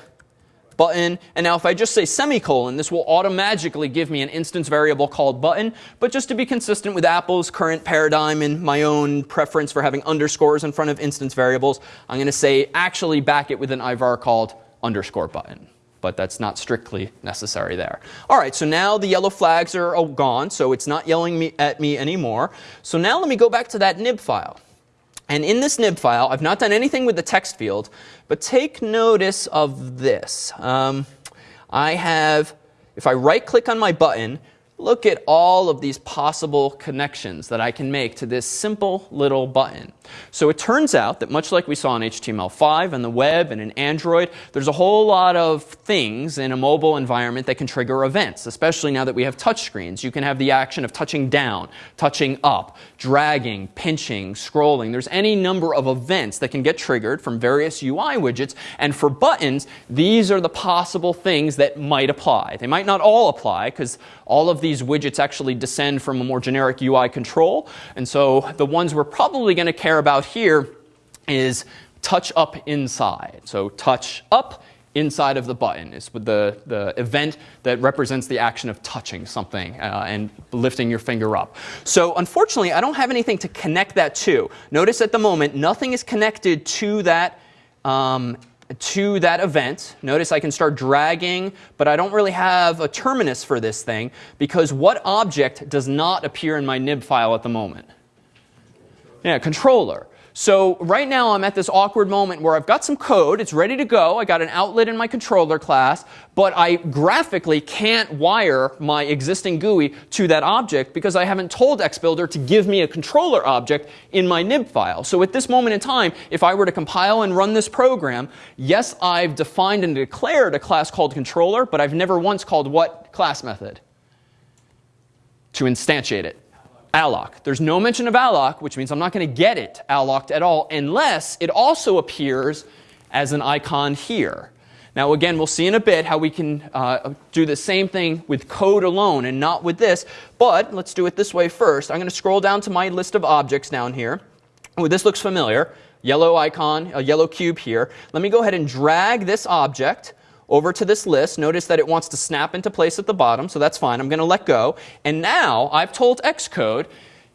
button. And now if I just say semicolon, this will automatically give me an instance variable called button. But just to be consistent with Apple's current paradigm and my own preference for having underscores in front of instance variables, I'm going to say actually back it with an ivar called underscore button but that's not strictly necessary there. All right, so now the yellow flags are all gone, so it's not yelling me at me anymore. So now let me go back to that nib file. And in this nib file, I've not done anything with the text field, but take notice of this. Um, I have, if I right click on my button, look at all of these possible connections that I can make to this simple little button. So it turns out that much like we saw in HTML5 and the web and in Android, there's a whole lot of things in a mobile environment that can trigger events, especially now that we have touchscreens. You can have the action of touching down, touching up, dragging, pinching, scrolling. There's any number of events that can get triggered from various UI widgets. And for buttons, these are the possible things that might apply. They might not all apply because all of these widgets actually descend from a more generic UI control. And so the ones we're probably going to care about here is touch up inside. So touch up inside of the button is the, the event that represents the action of touching something uh, and lifting your finger up. So unfortunately, I don't have anything to connect that to. Notice at the moment, nothing is connected to that um, to that event. Notice I can start dragging, but I don't really have a terminus for this thing because what object does not appear in my nib file at the moment? Yeah, controller. So right now I'm at this awkward moment where I've got some code, it's ready to go, I got an outlet in my controller class, but I graphically can't wire my existing GUI to that object because I haven't told XBuilder to give me a controller object in my nib file. So at this moment in time, if I were to compile and run this program, yes, I've defined and declared a class called controller, but I've never once called what class method? To instantiate it alloc. There's no mention of alloc, which means I'm not going to get it alloced at all unless it also appears as an icon here. Now again, we'll see in a bit how we can uh, do the same thing with code alone and not with this. But let's do it this way first. I'm going to scroll down to my list of objects down here. Oh, this looks familiar. Yellow icon, a yellow cube here. Let me go ahead and drag this object over to this list. Notice that it wants to snap into place at the bottom, so that's fine. I'm going to let go. And now I've told Xcode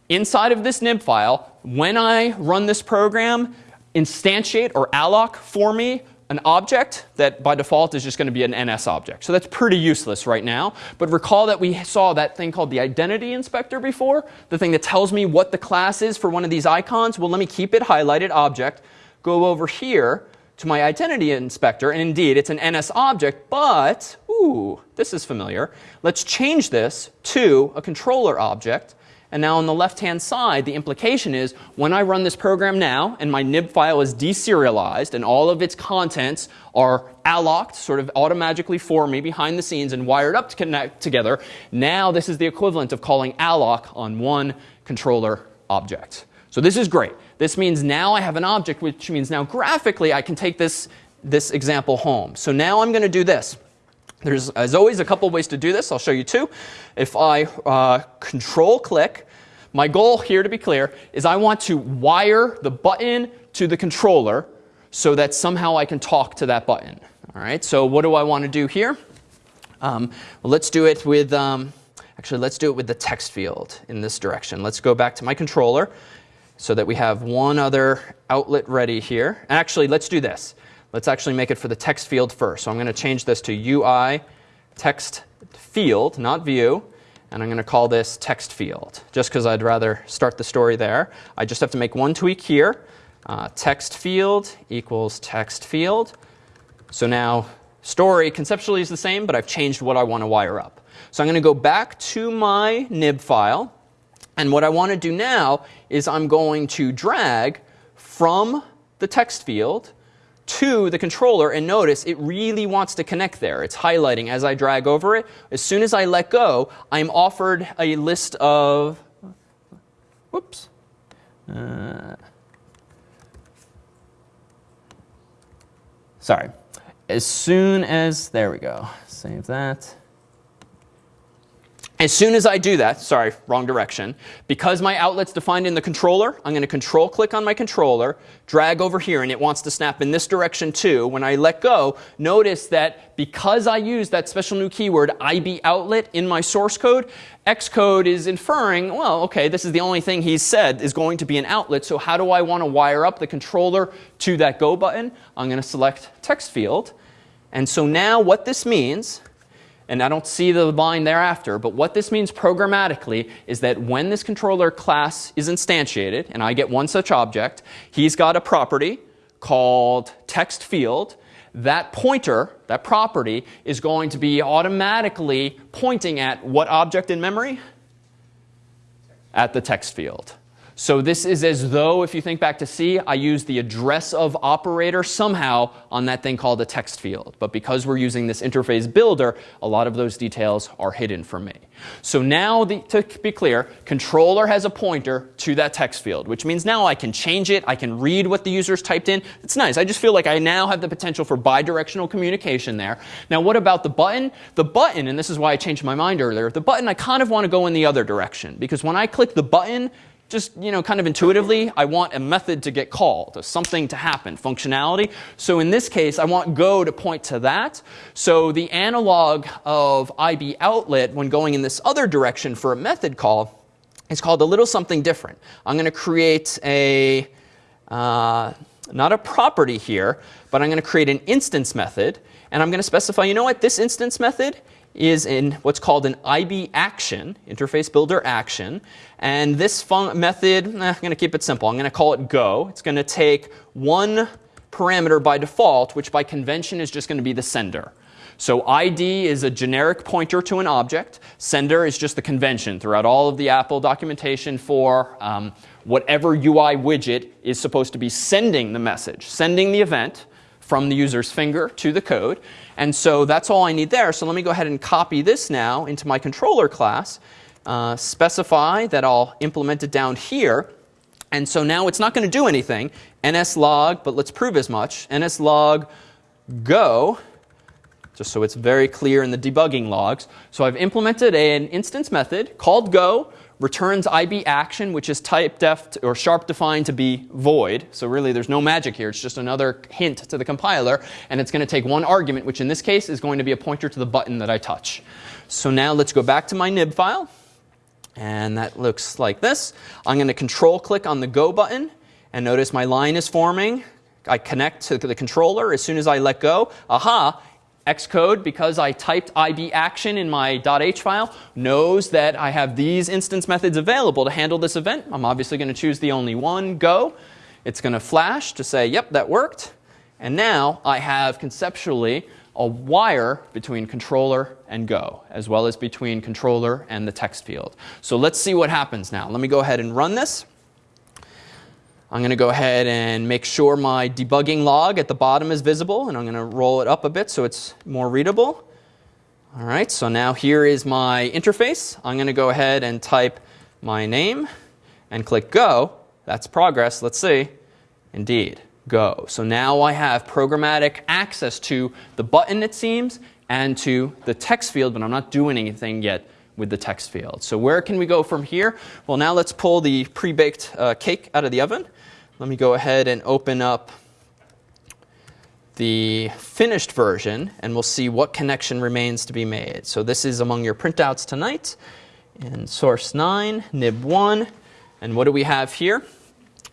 inside of this nib file, when I run this program, instantiate or alloc for me an object that by default is just going to be an NS object. So that's pretty useless right now. But recall that we saw that thing called the identity inspector before, the thing that tells me what the class is for one of these icons. Well, let me keep it highlighted object, go over here, to my identity inspector, and indeed it's an NS object, but, ooh, this is familiar. Let's change this to a controller object. And now on the left-hand side, the implication is when I run this program now and my nib file is deserialized and all of its contents are alloced sort of automatically for me behind the scenes and wired up to connect together, now this is the equivalent of calling alloc on one controller object. So this is great. This means now I have an object, which means now graphically I can take this, this example home. So now I'm going to do this. There's, as always, a couple ways to do this. I'll show you two. If I uh, control click, my goal here, to be clear, is I want to wire the button to the controller so that somehow I can talk to that button. All right, so what do I want to do here? Um, well, let's do it with, um, actually, let's do it with the text field in this direction. Let's go back to my controller so that we have one other outlet ready here. Actually, let's do this. Let's actually make it for the text field first. So I'm going to change this to UI text field, not view. And I'm going to call this text field, just because I'd rather start the story there. I just have to make one tweak here. Uh, text field equals text field. So now story conceptually is the same, but I've changed what I want to wire up. So I'm going to go back to my nib file. And what I want to do now is I'm going to drag from the text field to the controller. And notice it really wants to connect there. It's highlighting as I drag over it. As soon as I let go, I'm offered a list of, whoops. Uh, sorry. As soon as, there we go. Save that. As soon as I do that, sorry, wrong direction, because my outlet's defined in the controller, I'm going to control click on my controller, drag over here, and it wants to snap in this direction too. When I let go, notice that because I use that special new keyword IB outlet in my source code, Xcode is inferring, well, okay, this is the only thing he's said is going to be an outlet, so how do I want to wire up the controller to that go button? I'm going to select text field. And so now what this means and I don't see the line thereafter, but what this means programmatically is that when this controller class is instantiated, and I get one such object, he's got a property called text field. That pointer, that property, is going to be automatically pointing at what object in memory? At the text field. So this is as though, if you think back to C, I used the address of operator somehow on that thing called a text field. But because we're using this interface builder, a lot of those details are hidden from me. So now, the, to be clear, controller has a pointer to that text field, which means now I can change it. I can read what the user's typed in. It's nice. I just feel like I now have the potential for bidirectional communication there. Now, what about the button? The button, and this is why I changed my mind earlier, the button, I kind of want to go in the other direction. Because when I click the button, just you know, kind of intuitively, I want a method to get called, something to happen, functionality. So in this case, I want go to point to that. So the analog of IB outlet when going in this other direction for a method call is called a little something different. I'm going to create a, uh, not a property here, but I'm going to create an instance method. And I'm going to specify, you know what, this instance method is in what's called an IB action, interface builder action. And this method, eh, I'm going to keep it simple. I'm going to call it go. It's going to take one parameter by default, which by convention is just going to be the sender. So ID is a generic pointer to an object. Sender is just the convention throughout all of the Apple documentation for um, whatever UI widget is supposed to be sending the message, sending the event from the user's finger to the code. And so that's all I need there. So let me go ahead and copy this now into my controller class, uh, specify that I'll implement it down here. And so now it's not going to do anything. nslog, but let's prove as much. nslog go, just so it's very clear in the debugging logs. So I've implemented an instance method called go, returns IB action, which is type def or sharp defined to be void. So really there's no magic here. It's just another hint to the compiler. And it's going to take one argument, which in this case is going to be a pointer to the button that I touch. So now let's go back to my nib file. And that looks like this. I'm going to control click on the go button. And notice my line is forming. I connect to the controller. As soon as I let go, aha, Xcode, because I typed IB action in my .h file, knows that I have these instance methods available to handle this event. I'm obviously going to choose the only one, go. It's going to flash to say, yep, that worked. And now I have conceptually a wire between controller and go, as well as between controller and the text field. So let's see what happens now. Let me go ahead and run this. I'm going to go ahead and make sure my debugging log at the bottom is visible, and I'm going to roll it up a bit so it's more readable. All right, so now here is my interface. I'm going to go ahead and type my name and click Go. That's progress. Let's see. Indeed, Go. So now I have programmatic access to the button, it seems, and to the text field, but I'm not doing anything yet with the text field. So where can we go from here? Well, now let's pull the pre-baked uh, cake out of the oven. Let me go ahead and open up the finished version, and we'll see what connection remains to be made. So this is among your printouts tonight in source 9, nib 1. And what do we have here?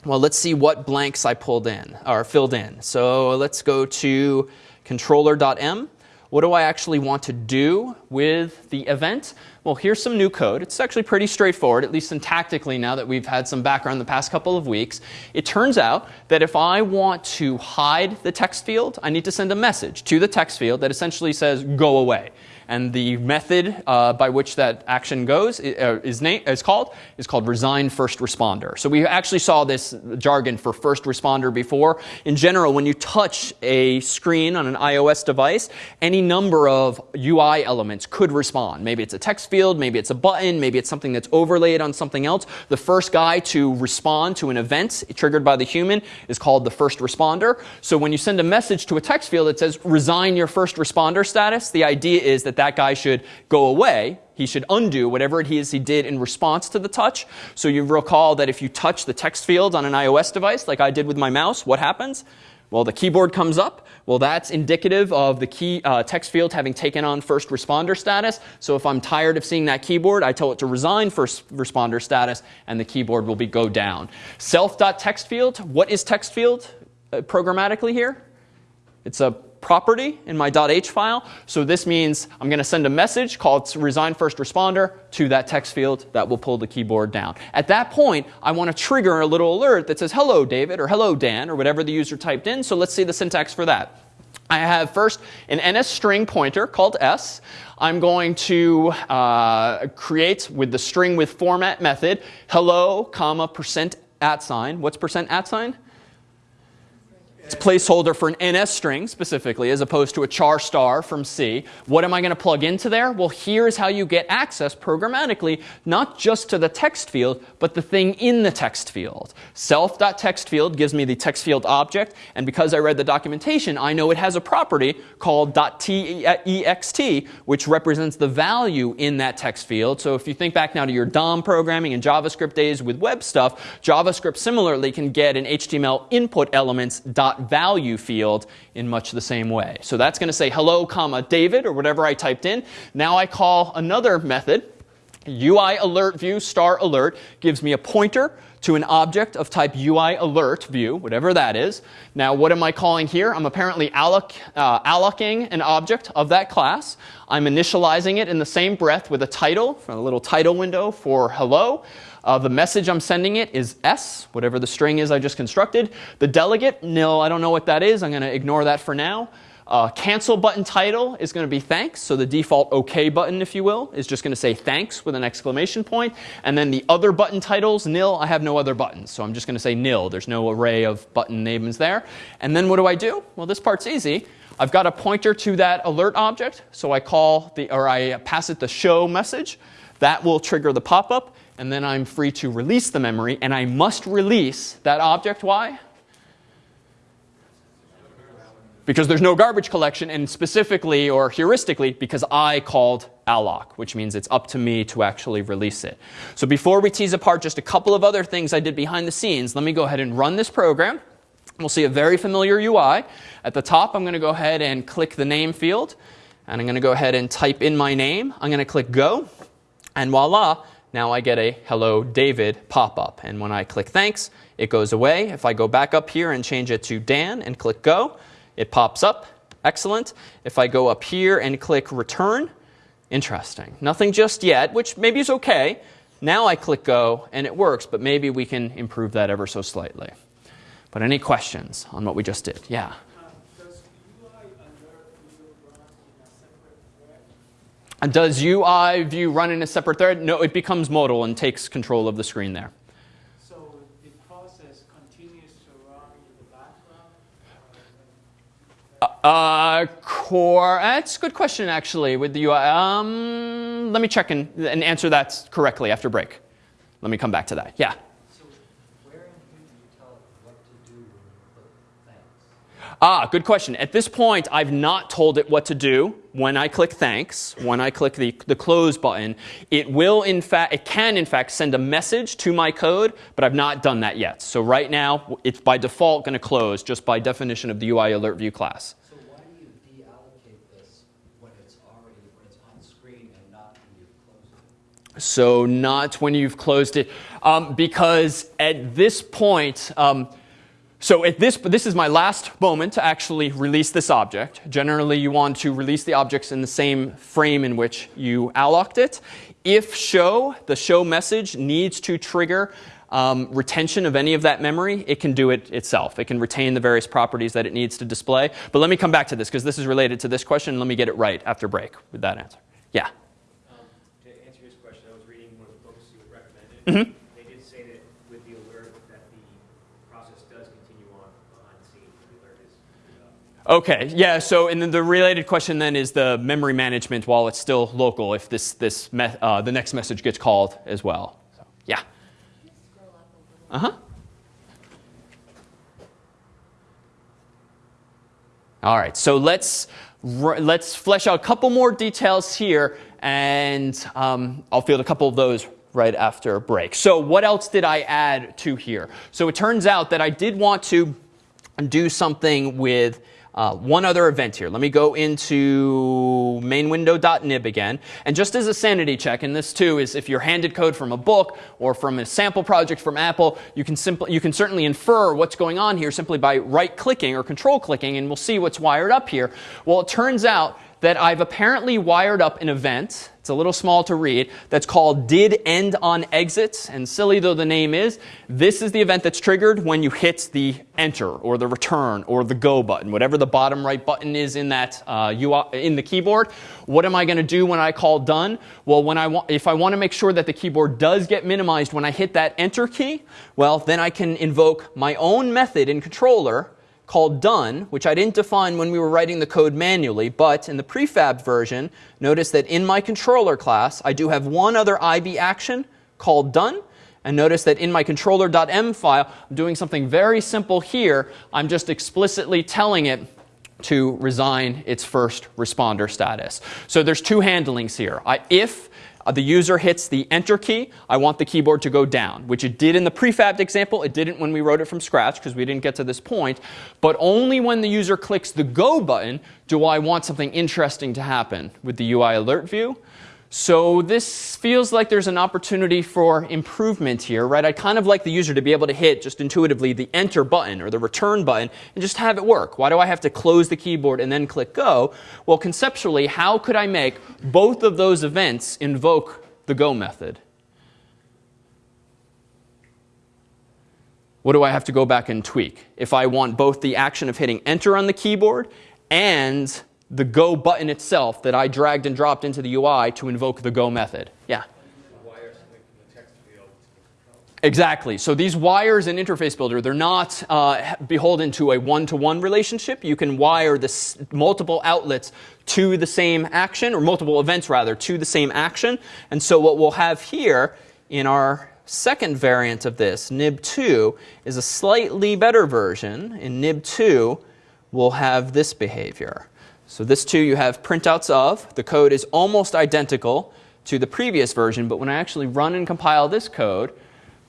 Well, let's see what blanks I pulled in, or filled in. So let's go to controller.m. What do I actually want to do with the event? Well, here's some new code. It's actually pretty straightforward, at least syntactically now that we've had some background the past couple of weeks. It turns out that if I want to hide the text field, I need to send a message to the text field that essentially says, go away. And the method uh, by which that action goes uh, is, is called is called resign first responder. So we actually saw this jargon for first responder before. In general, when you touch a screen on an iOS device, any number of UI elements could respond. Maybe it's a text field, maybe it's a button, maybe it's something that's overlaid on something else. The first guy to respond to an event triggered by the human is called the first responder. So when you send a message to a text field that says resign your first responder status, the idea is that that guy should go away. He should undo whatever it is he did in response to the touch. So you recall that if you touch the text field on an iOS device, like I did with my mouse, what happens? Well, the keyboard comes up. Well, that's indicative of the key uh, text field having taken on first responder status. So if I'm tired of seeing that keyboard, I tell it to resign first responder status, and the keyboard will be go down. Self.text field, what is text field uh, programmatically here? It's a property in my .h file. So this means I'm going to send a message called resign first responder to that text field that will pull the keyboard down. At that point, I want to trigger a little alert that says hello David or hello Dan or whatever the user typed in. So let's see the syntax for that. I have first an NS string pointer called S. I'm going to uh, create with the string with format method hello comma percent at sign. What's percent at sign? It's placeholder for an NS string specifically as opposed to a char star from C. What am I going to plug into there? Well, here's how you get access programmatically, not just to the text field, but the thing in the text field. Self.text field gives me the text field object, and because I read the documentation, I know it has a property called .text, which represents the value in that text field. So if you think back now to your DOM programming and JavaScript days with web stuff, JavaScript similarly can get an HTML input elements dot value field in much the same way. So that's going to say hello, comma, David, or whatever I typed in. Now I call another method UI alert view star alert gives me a pointer to an object of type UI alert view, whatever that is. Now, what am I calling here? I'm apparently alloc, uh, allocating an object of that class. I'm initializing it in the same breath with a title, a little title window for hello. Uh, the message I'm sending it is S, whatever the string is I just constructed. The delegate, nil, I don't know what that is. I'm going to ignore that for now. Uh, cancel button title is going to be thanks. So the default OK button, if you will, is just going to say thanks with an exclamation point. And then the other button titles, nil, I have no other buttons. So I'm just going to say nil. There's no array of button names there. And then what do I do? Well, this part's easy. I've got a pointer to that alert object. So I call the, or I pass it the show message. That will trigger the pop-up. And then I'm free to release the memory. And I must release that object. Why? because there's no garbage collection, and specifically or heuristically because I called alloc, which means it's up to me to actually release it. So before we tease apart just a couple of other things I did behind the scenes, let me go ahead and run this program. We'll see a very familiar UI. At the top, I'm going to go ahead and click the name field. And I'm going to go ahead and type in my name. I'm going to click go. And voila, now I get a hello David pop-up. And when I click thanks, it goes away. If I go back up here and change it to Dan and click go, it pops up. Excellent. If I go up here and click return, interesting. Nothing just yet, which maybe is OK. Now I click go and it works, but maybe we can improve that ever so slightly. But any questions on what we just did? Yeah. Does UI view run in a separate thread? No, it becomes modal and takes control of the screen there. So the process continues to run in the background? Uh, core, that's a good question actually with the UI. Um, let me check and, and answer that correctly after break. Let me come back to that. Yeah. So where do you tell it what to do with? Ah, good question. At this point, I've not told it what to do when I click thanks, when I click the, the close button. It will, in fact, it can, in fact, send a message to my code, but I've not done that yet. So right now, it's by default going to close just by definition of the UI alert view class. So why do you deallocate this when it's already, when it's on screen and not when you've closed it? So not when you've closed it. Um, because at this point, um, so at this, this is my last moment to actually release this object. Generally, you want to release the objects in the same frame in which you alloced it. If show, the show message needs to trigger um, retention of any of that memory, it can do it itself. It can retain the various properties that it needs to display. But let me come back to this because this is related to this question. Let me get it right after break with that answer. Yeah. Mm-hmm. They did say that with the alert that the process does continue on behind the scenes. The alert is. Uh, okay, yeah, so and then the related question then is the memory management while it's still local if this, this uh, the next message gets called as well. So, yeah. Uh-huh. All right, so let's, let's flesh out a couple more details here, and um, I'll field a couple of those right after break. So what else did I add to here? So it turns out that I did want to do something with uh, one other event here. Let me go into mainwindow.nib again. And just as a sanity check, and this too is if you're handed code from a book or from a sample project from Apple, you can, simply, you can certainly infer what's going on here simply by right-clicking or control-clicking, and we'll see what's wired up here. Well, it turns out that I've apparently wired up an event, it's a little small to read, that's called did end on exit. And silly though the name is, this is the event that's triggered when you hit the enter or the return or the go button, whatever the bottom right button is in that uh, in the keyboard. What am I going to do when I call done? Well, when I want, if I want to make sure that the keyboard does get minimized when I hit that enter key, well, then I can invoke my own method in controller called done, which I didn't define when we were writing the code manually, but in the prefab version, notice that in my controller class, I do have one other IB action called done. And notice that in my controller.m file, I'm doing something very simple here. I'm just explicitly telling it to resign its first responder status. So there's two handlings here. I, if uh, the user hits the enter key, I want the keyboard to go down, which it did in the prefabbed example. It didn't when we wrote it from scratch because we didn't get to this point. But only when the user clicks the go button do I want something interesting to happen with the UI alert view. So this feels like there's an opportunity for improvement here, right? I'd kind of like the user to be able to hit just intuitively the enter button or the return button and just have it work. Why do I have to close the keyboard and then click go? Well, conceptually, how could I make both of those events invoke the go method? What do I have to go back and tweak? If I want both the action of hitting enter on the keyboard and the go button itself that I dragged and dropped into the UI to invoke the go method. Yeah? Exactly. So these wires in Interface Builder, they're not uh, beholden to a one-to-one -one relationship. You can wire this multiple outlets to the same action, or multiple events rather, to the same action. And so what we'll have here in our second variant of this, nib2, is a slightly better version. In nib2, we'll have this behavior. So this too you have printouts of. The code is almost identical to the previous version, but when I actually run and compile this code,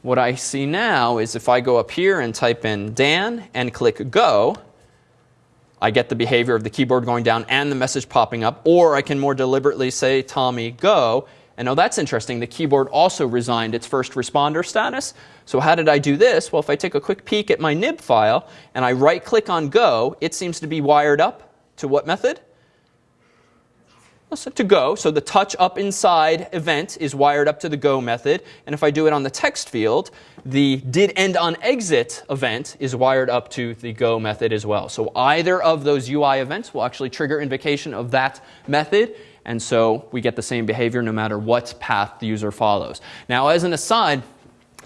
what I see now is if I go up here and type in Dan and click Go, I get the behavior of the keyboard going down and the message popping up. Or I can more deliberately say Tommy Go. And now that's interesting. The keyboard also resigned its first responder status. So how did I do this? Well, if I take a quick peek at my nib file and I right click on Go, it seems to be wired up to what method? So to go. So the touch up inside event is wired up to the go method. And if I do it on the text field, the did end on exit event is wired up to the go method as well. So either of those UI events will actually trigger invocation of that method. And so we get the same behavior no matter what path the user follows. Now, as an aside,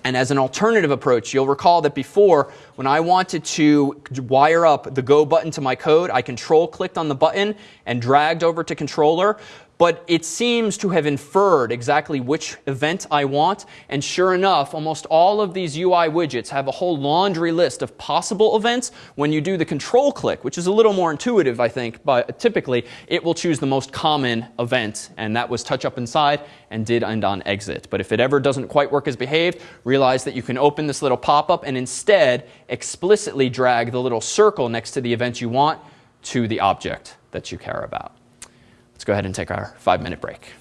and as an alternative approach, you'll recall that before, when I wanted to wire up the go button to my code, I control clicked on the button and dragged over to controller but it seems to have inferred exactly which event I want. And sure enough, almost all of these UI widgets have a whole laundry list of possible events. When you do the control click, which is a little more intuitive, I think, but typically it will choose the most common event. And that was touch up inside and did end on exit. But if it ever doesn't quite work as behaved, realize that you can open this little pop-up and instead explicitly drag the little circle next to the event you want to the object that you care about. Let's go ahead and take our five minute break.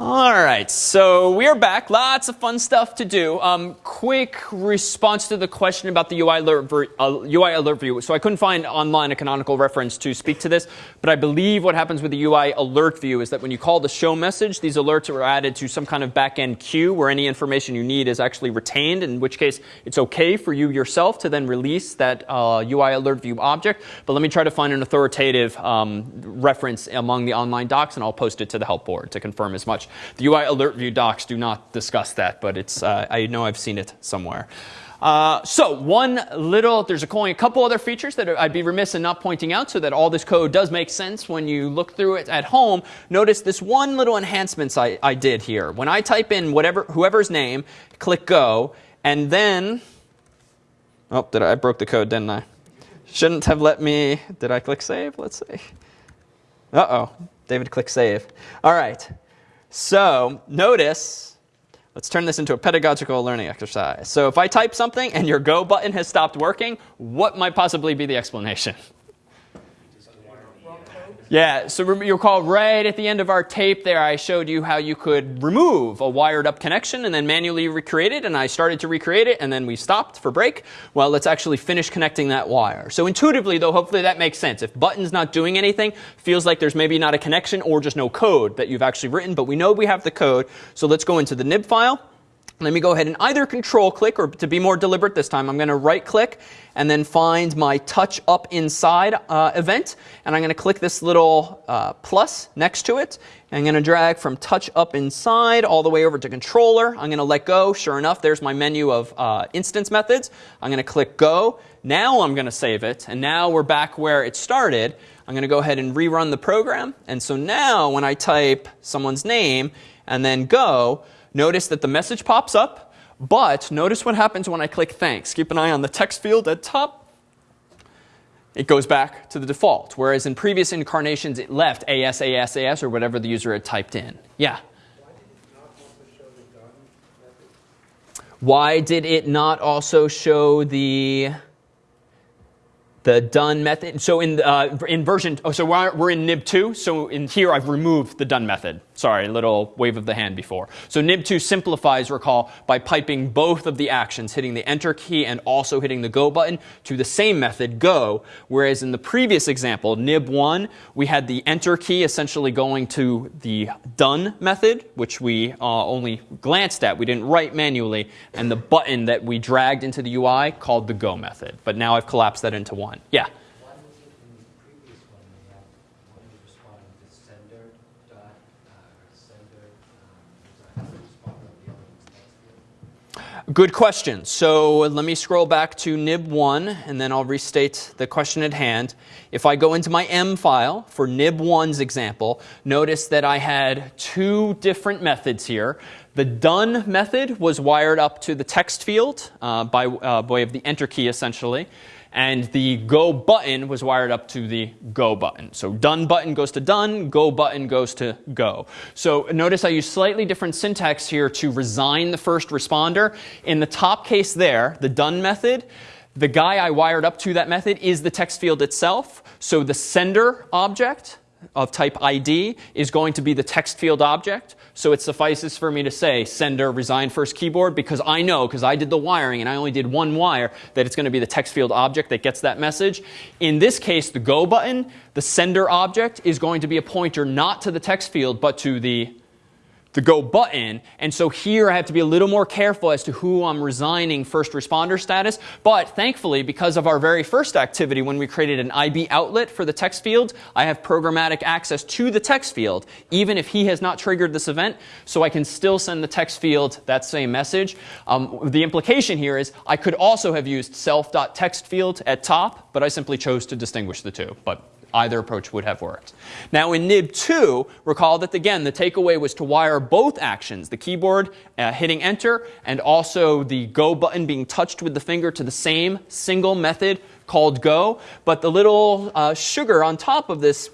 All right, so we are back. Lots of fun stuff to do. Um, quick response to the question about the UI alert, uh, UI alert view. So I couldn't find online a canonical reference to speak to this, but I believe what happens with the UI alert view is that when you call the show message, these alerts are added to some kind of backend queue where any information you need is actually retained, in which case it's okay for you yourself to then release that uh, UI alert view object. But let me try to find an authoritative um, reference among the online docs, and I'll post it to the help board to confirm as much. The UI alert view docs do not discuss that, but it's, uh, I know I've seen it somewhere. Uh, so one little, there's a, a couple other features that I'd be remiss in not pointing out so that all this code does make sense when you look through it at home. Notice this one little enhancements I, I did here. When I type in whatever, whoever's name, click go, and then, oh, did I, I broke the code, didn't I? Shouldn't have let me, did I click save? Let's see. Uh-oh, David click save. All right. So notice, let's turn this into a pedagogical learning exercise. So if I type something and your go button has stopped working, what might possibly be the explanation? Yeah, so you recall right at the end of our tape there, I showed you how you could remove a wired up connection and then manually recreate it. And I started to recreate it and then we stopped for break. Well, let's actually finish connecting that wire. So intuitively, though, hopefully that makes sense. If button's not doing anything, feels like there's maybe not a connection or just no code that you've actually written. But we know we have the code. So let's go into the nib file. Let me go ahead and either control click or to be more deliberate this time, I'm going to right click and then find my touch up inside uh, event. And I'm going to click this little uh, plus next to it. And I'm going to drag from touch up inside all the way over to controller. I'm going to let go. Sure enough, there's my menu of uh, instance methods. I'm going to click go. Now I'm going to save it. And now we're back where it started. I'm going to go ahead and rerun the program. And so now when I type someone's name and then go, notice that the message pops up, but notice what happens when I click thanks. Keep an eye on the text field at top. It goes back to the default, whereas in previous incarnations it left AS, AS, AS, or whatever the user had typed in. Yeah? Why did it not also show the the done method. So in uh, in version, oh, so we're, we're in nib two. So in here, I've removed the done method. Sorry, a little wave of the hand before. So nib two simplifies, recall, by piping both of the actions, hitting the enter key and also hitting the go button to the same method, go. Whereas in the previous example, nib one, we had the enter key essentially going to the done method, which we uh, only glanced at. We didn't write manually, and the button that we dragged into the UI called the go method. But now I've collapsed that into one. Yeah. Why was it in the previous one we had, one responding to sender dot, sender, was that responding to the other one's text field? Good question. So let me scroll back to nib1 and then I'll restate the question at hand. If I go into my M file for nib1's example, notice that I had two different methods here. The done method was wired up to the text field uh, by uh, way of the enter key essentially. And the go button was wired up to the go button. So done button goes to done, go button goes to go. So notice I use slightly different syntax here to resign the first responder. In the top case there, the done method, the guy I wired up to that method is the text field itself. So the sender object of type ID is going to be the text field object. So it suffices for me to say sender resign first keyboard because I know, because I did the wiring and I only did one wire, that it's going to be the text field object that gets that message. In this case, the go button, the sender object is going to be a pointer not to the text field but to the the go button. And so here I have to be a little more careful as to who I'm resigning first responder status. But thankfully, because of our very first activity when we created an IB outlet for the text field, I have programmatic access to the text field, even if he has not triggered this event. So I can still send the text field that same message. Um, the implication here is I could also have used self.textfield at top, but I simply chose to distinguish the two. But Either approach would have worked. Now in nib2, recall that again, the takeaway was to wire both actions, the keyboard uh, hitting enter and also the go button being touched with the finger to the same single method called go. But the little uh, sugar on top of this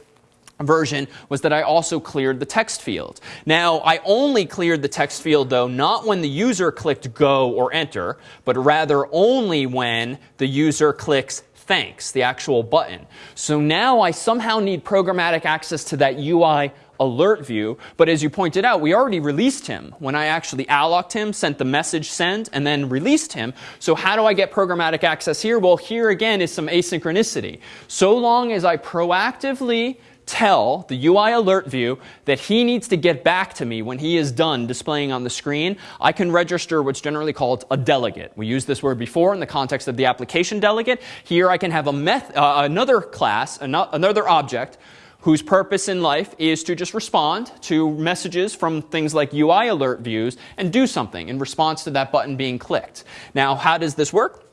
version was that I also cleared the text field. Now, I only cleared the text field, though, not when the user clicked go or enter, but rather only when the user clicks thanks, the actual button. So now I somehow need programmatic access to that UI alert view. But as you pointed out, we already released him when I actually allocked him, sent the message send, and then released him. So how do I get programmatic access here? Well, here again is some asynchronicity. So long as I proactively tell the UI alert view that he needs to get back to me when he is done displaying on the screen, I can register what's generally called a delegate. We used this word before in the context of the application delegate. Here I can have a meth uh, another class, another object, whose purpose in life is to just respond to messages from things like UI alert views and do something in response to that button being clicked. Now, how does this work?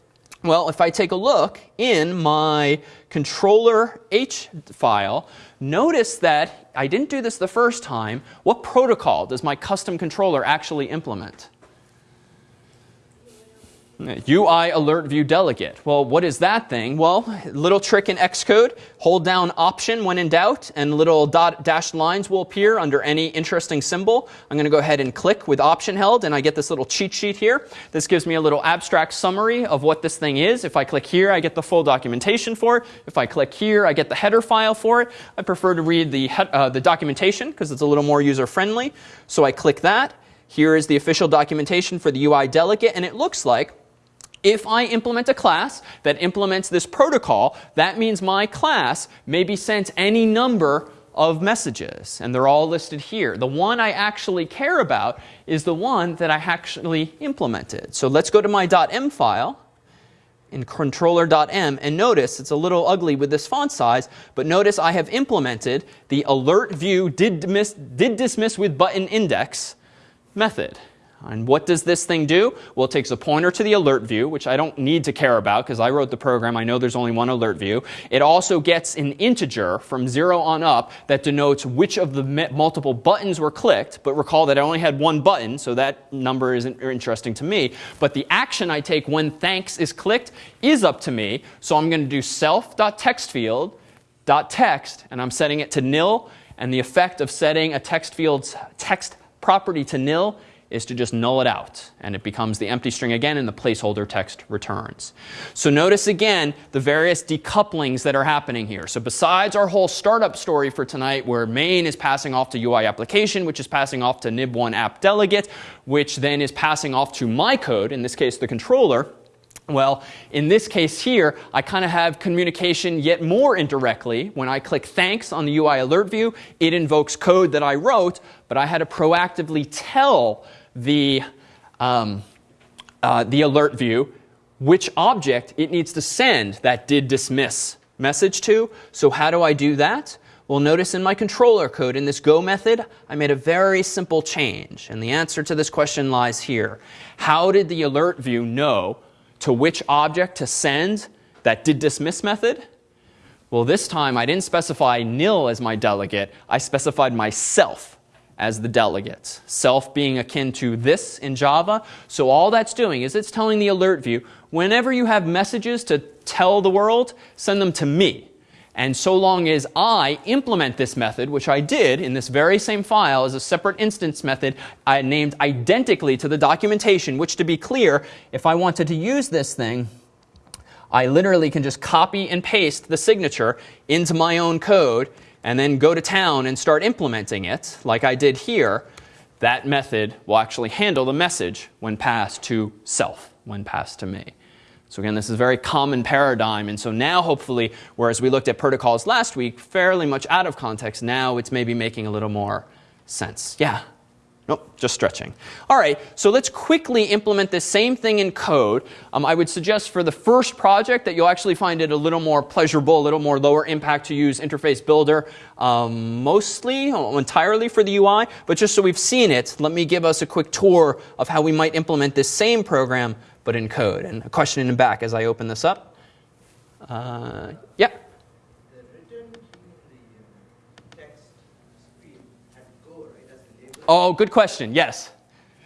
Well, if I take a look in my controller H file, notice that I didn't do this the first time. What protocol does my custom controller actually implement? UI alert view delegate. Well, what is that thing? Well, little trick in Xcode. Hold down option when in doubt and little dot dashed lines will appear under any interesting symbol. I'm going to go ahead and click with option held and I get this little cheat sheet here. This gives me a little abstract summary of what this thing is. If I click here, I get the full documentation for it. If I click here, I get the header file for it. I prefer to read the, uh, the documentation because it's a little more user friendly. So I click that. Here is the official documentation for the UI delegate and it looks like if I implement a class that implements this protocol, that means my class may be sent any number of messages. And they're all listed here. The one I actually care about is the one that I actually implemented. So let's go to my .m file in controller.m and notice it's a little ugly with this font size, but notice I have implemented the alert view did dismiss, did dismiss with button index method. And what does this thing do? Well, it takes a pointer to the alert view, which I don't need to care about because I wrote the program. I know there's only one alert view. It also gets an integer from 0 on up that denotes which of the multiple buttons were clicked. But recall that I only had one button, so that number isn't interesting to me. But the action I take when thanks is clicked is up to me. So I'm going to do self.textfield.text, and I'm setting it to nil. And the effect of setting a text field's text property to nil is to just null it out. And it becomes the empty string again, and the placeholder text returns. So notice again the various decouplings that are happening here. So besides our whole startup story for tonight, where main is passing off to UI application, which is passing off to nib1 app delegate, which then is passing off to my code, in this case the controller, well, in this case here, I kind of have communication yet more indirectly. When I click thanks on the UI alert view, it invokes code that I wrote, but I had to proactively tell the, um, uh, the alert view which object it needs to send that did dismiss message to. So how do I do that? Well, notice in my controller code, in this go method, I made a very simple change. And the answer to this question lies here. How did the alert view know to which object to send that did dismiss method? Well, this time I didn't specify nil as my delegate. I specified myself as the delegates. Self being akin to this in Java. So all that's doing is it's telling the alert view, whenever you have messages to tell the world, send them to me. And so long as I implement this method, which I did in this very same file as a separate instance method I named identically to the documentation, which to be clear, if I wanted to use this thing, I literally can just copy and paste the signature into my own code and then go to town and start implementing it like I did here. That method will actually handle the message when passed to self, when passed to me. So again, this is a very common paradigm. And so now, hopefully, whereas we looked at protocols last week, fairly much out of context, now it's maybe making a little more sense. Yeah? Nope, just stretching. All right, so let's quickly implement this same thing in code. Um, I would suggest for the first project that you'll actually find it a little more pleasurable, a little more lower impact to use Interface Builder, um, mostly, uh, entirely for the UI. But just so we've seen it, let me give us a quick tour of how we might implement this same program but in code. And a question in the back as I open this up. Uh, yeah? The return to the text screen at Go, right? That's the label. Oh, good question. Yes.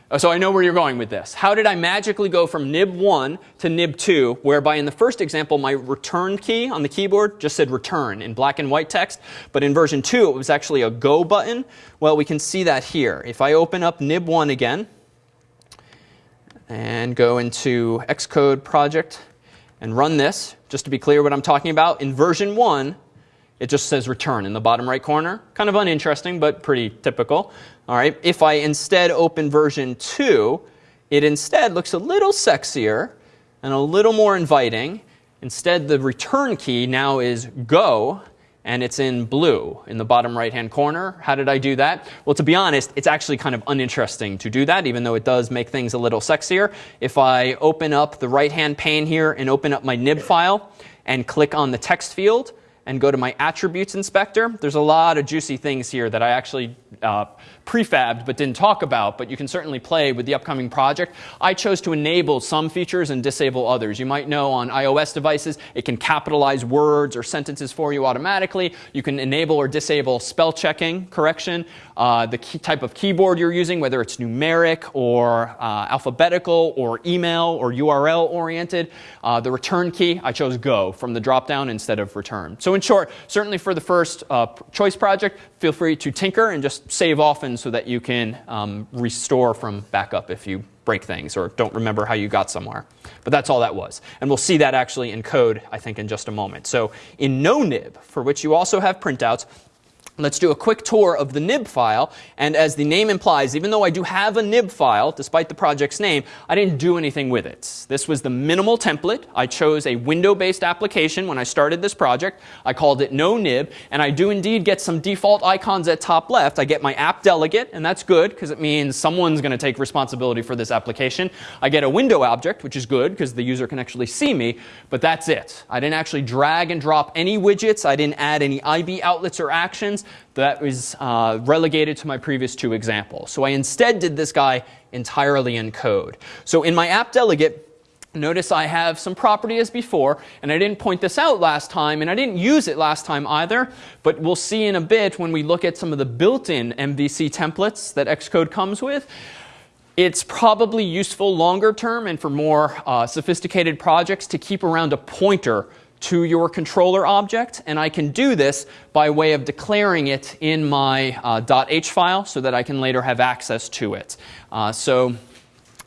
Oh, So I know where you're going with this. How did I magically go from nib1 to nib2, whereby in the first example, my return key on the keyboard just said return in black and white text, but in version 2, it was actually a go button? Well, we can see that here. If I open up nib1 again, and go into Xcode project and run this, just to be clear what I'm talking about, in version 1, it just says return in the bottom right corner. Kind of uninteresting, but pretty typical. All right. If I instead open version 2, it instead looks a little sexier and a little more inviting. Instead, the return key now is go, and it's in blue in the bottom right hand corner. How did I do that? Well, to be honest, it's actually kind of uninteresting to do that, even though it does make things a little sexier. If I open up the right hand pane here and open up my nib file and click on the text field, and go to my attributes inspector, there's a lot of juicy things here that I actually uh, prefabbed but didn't talk about, but you can certainly play with the upcoming project. I chose to enable some features and disable others. You might know on iOS devices, it can capitalize words or sentences for you automatically. You can enable or disable spell checking correction, uh, the type of keyboard you're using, whether it's numeric or uh, alphabetical or email or URL oriented. Uh, the return key, I chose go from the dropdown instead of return. So in short, certainly for the first uh, choice project, feel free to tinker and just save so that you can um, restore from backup if you break things or don't remember how you got somewhere. But that's all that was. And we'll see that actually in code, I think, in just a moment. So in no nib, for which you also have printouts, Let's do a quick tour of the nib file. And as the name implies, even though I do have a nib file, despite the project's name, I didn't do anything with it. This was the minimal template. I chose a window-based application when I started this project. I called it no nib. And I do indeed get some default icons at top left. I get my app delegate, and that's good because it means someone's going to take responsibility for this application. I get a window object, which is good because the user can actually see me. But that's it. I didn't actually drag and drop any widgets. I didn't add any IB outlets or actions that was uh, relegated to my previous two examples. So I instead did this guy entirely in code. So in my app delegate, Notice I have some property as before, and I didn't point this out last time, and I didn't use it last time either, but we'll see in a bit when we look at some of the built-in MVC templates that Xcode comes with. It's probably useful longer term and for more uh, sophisticated projects to keep around a pointer to your controller object, and I can do this by way of declaring it in my uh, .h file so that I can later have access to it. Uh, so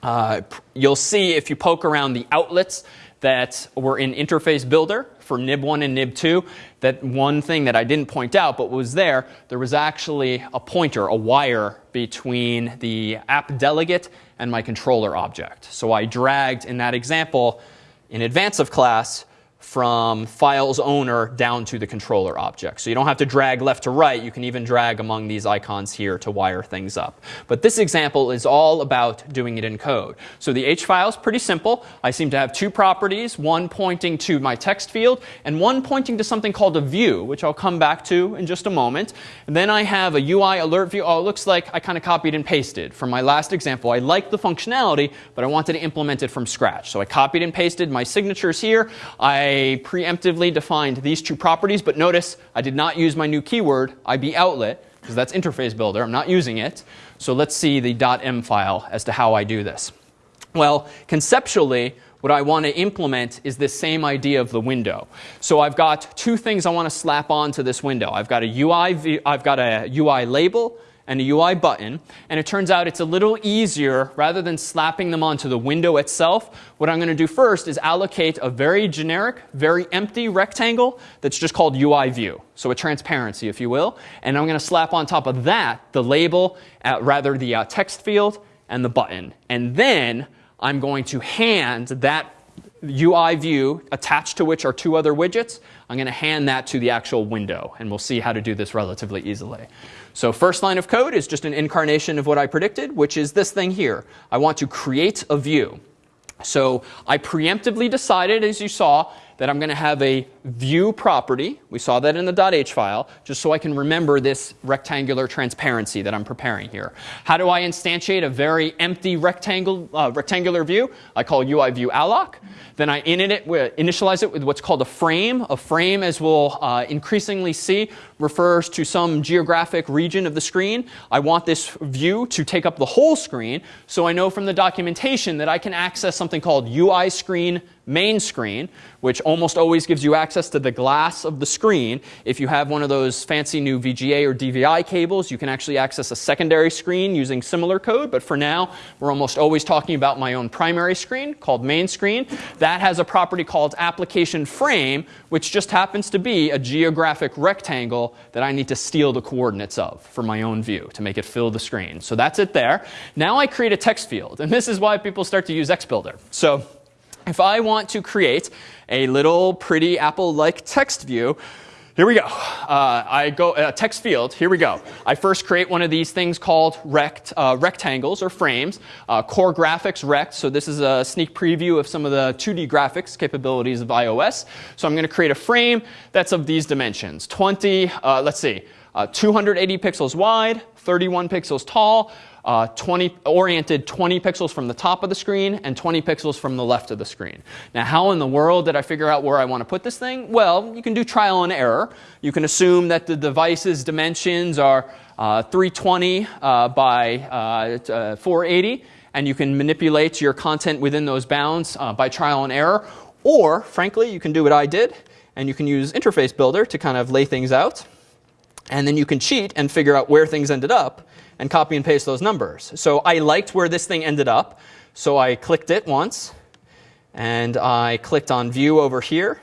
uh, you'll see if you poke around the outlets that were in Interface Builder for nib1 and nib2, that one thing that I didn't point out but was there, there was actually a pointer, a wire between the app delegate and my controller object. So I dragged in that example in advance of class from files owner down to the controller object. So you don't have to drag left to right. You can even drag among these icons here to wire things up. But this example is all about doing it in code. So the H file is pretty simple. I seem to have two properties, one pointing to my text field and one pointing to something called a view, which I'll come back to in just a moment. And then I have a UI alert view. Oh, it looks like I kind of copied and pasted from my last example. I like the functionality, but I wanted to implement it from scratch. So I copied and pasted my signatures here. I Preemptively defined these two properties, but notice I did not use my new keyword, IB outlet, because that's interface builder. I'm not using it. So let's see the .m file as to how I do this. Well, conceptually, what I want to implement is this same idea of the window. So I've got two things I want to slap onto this window. I've got a UI, I've got a UI label and a UI button. And it turns out it's a little easier, rather than slapping them onto the window itself, what I'm going to do first is allocate a very generic, very empty rectangle that's just called UI view. So a transparency, if you will. And I'm going to slap on top of that the label, uh, rather the uh, text field, and the button. And then I'm going to hand that UI view attached to which are two other widgets. I'm going to hand that to the actual window. And we'll see how to do this relatively easily. So first line of code is just an incarnation of what I predicted, which is this thing here. I want to create a view. So I preemptively decided, as you saw, that I'm going to have a view property. We saw that in the .h file, just so I can remember this rectangular transparency that I'm preparing here. How do I instantiate a very empty rectangle, uh, rectangular view? I call UI view alloc. Then I it, initialize it with what's called a frame. A frame, as we'll uh, increasingly see, refers to some geographic region of the screen. I want this view to take up the whole screen, so I know from the documentation that I can access something called UI screen main screen, which almost always gives you access to the glass of the screen. If you have one of those fancy new VGA or DVI cables, you can actually access a secondary screen using similar code. But for now, we're almost always talking about my own primary screen called main screen. That has a property called application frame, which just happens to be a geographic rectangle that I need to steal the coordinates of for my own view to make it fill the screen. So that's it there. Now I create a text field. And this is why people start to use XBuilder. So if I want to create a little pretty Apple-like text view, here we go. Uh, I go uh, text field. Here we go. I first create one of these things called rect, uh, rectangles or frames. Uh, core graphics rect. So this is a sneak preview of some of the 2D graphics capabilities of iOS. So I'm going to create a frame that's of these dimensions. 20. Uh, let's see. Uh, 280 pixels wide, 31 pixels tall, uh, 20, oriented 20 pixels from the top of the screen and 20 pixels from the left of the screen. Now, how in the world did I figure out where I want to put this thing? Well, you can do trial and error. You can assume that the device's dimensions are uh, 320 uh, by uh, uh, 480, and you can manipulate your content within those bounds uh, by trial and error. Or, frankly, you can do what I did, and you can use Interface Builder to kind of lay things out. And then you can cheat and figure out where things ended up and copy and paste those numbers. So I liked where this thing ended up. So I clicked it once. And I clicked on View over here.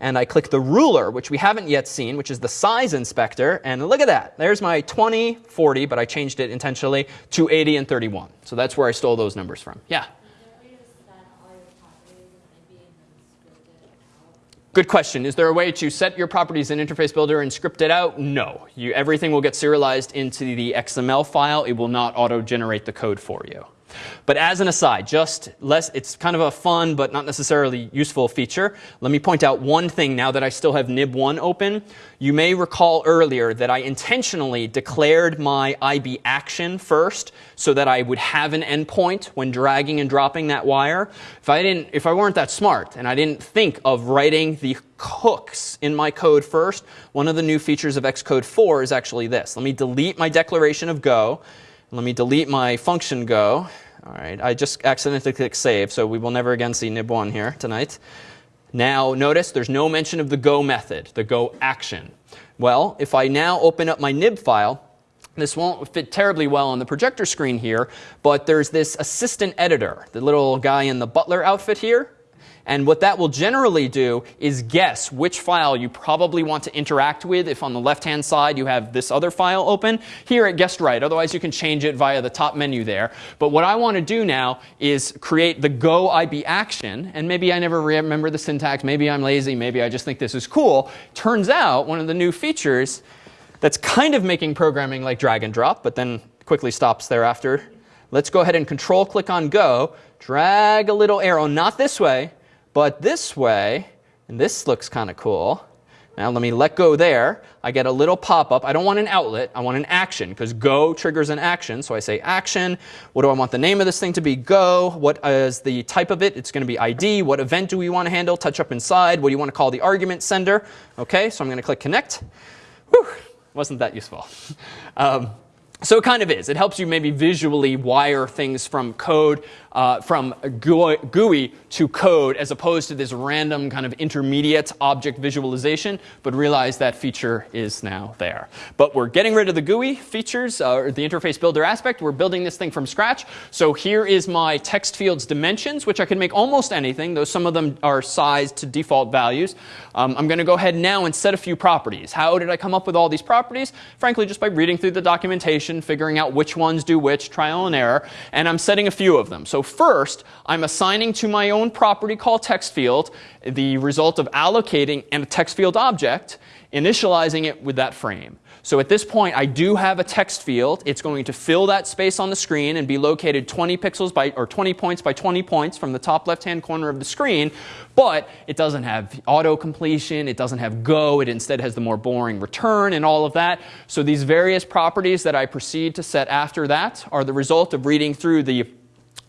And I clicked the ruler, which we haven't yet seen, which is the size inspector. And look at that. There's my 20, 40, but I changed it intentionally to 80 and 31. So that's where I stole those numbers from. Yeah? Good question. Is there a way to set your properties in Interface Builder and script it out? No. You, everything will get serialized into the XML file. It will not auto-generate the code for you. But as an aside, just less, it's kind of a fun but not necessarily useful feature. Let me point out one thing now that I still have nib1 open. You may recall earlier that I intentionally declared my IB action first so that I would have an endpoint when dragging and dropping that wire. If I didn't, if I weren't that smart and I didn't think of writing the hooks in my code first, one of the new features of Xcode 4 is actually this. Let me delete my declaration of go let me delete my function go. All right, I just accidentally clicked save, so we will never again see nib1 here tonight. Now notice there's no mention of the go method, the go action. Well, if I now open up my nib file, this won't fit terribly well on the projector screen here, but there's this assistant editor, the little guy in the butler outfit here. And what that will generally do is guess which file you probably want to interact with if on the left-hand side you have this other file open. Here it guessed right. Otherwise, you can change it via the top menu there. But what I want to do now is create the go IB action. And maybe I never remember the syntax. Maybe I'm lazy. Maybe I just think this is cool. Turns out one of the new features that's kind of making programming like drag and drop, but then quickly stops thereafter. Let's go ahead and control click on go, drag a little arrow, not this way, but this way, and this looks kind of cool. Now let me let go there. I get a little pop-up. I don't want an outlet. I want an action because go triggers an action. So I say action. What do I want the name of this thing to be? Go. What is the type of it? It's going to be ID. What event do we want to handle? Touch up inside. What do you want to call the argument sender? OK, so I'm going to click connect. Whew, wasn't that useful. Um, so it kind of is. It helps you maybe visually wire things from code, uh, from GUI to code, as opposed to this random kind of intermediate object visualization. But realize that feature is now there. But we're getting rid of the GUI features, uh, or the interface builder aspect. We're building this thing from scratch. So here is my text field's dimensions, which I can make almost anything, though some of them are sized to default values. Um, I'm going to go ahead now and set a few properties. How did I come up with all these properties? Frankly, just by reading through the documentation figuring out which ones do which, trial and error, and I'm setting a few of them. So first, I'm assigning to my own property called text field the result of allocating and a text field object, initializing it with that frame. So at this point, I do have a text field. It's going to fill that space on the screen and be located 20 pixels by, or 20 points by 20 points from the top left-hand corner of the screen. But it doesn't have auto completion. It doesn't have go. It instead has the more boring return and all of that. So these various properties that I proceed to set after that are the result of reading through the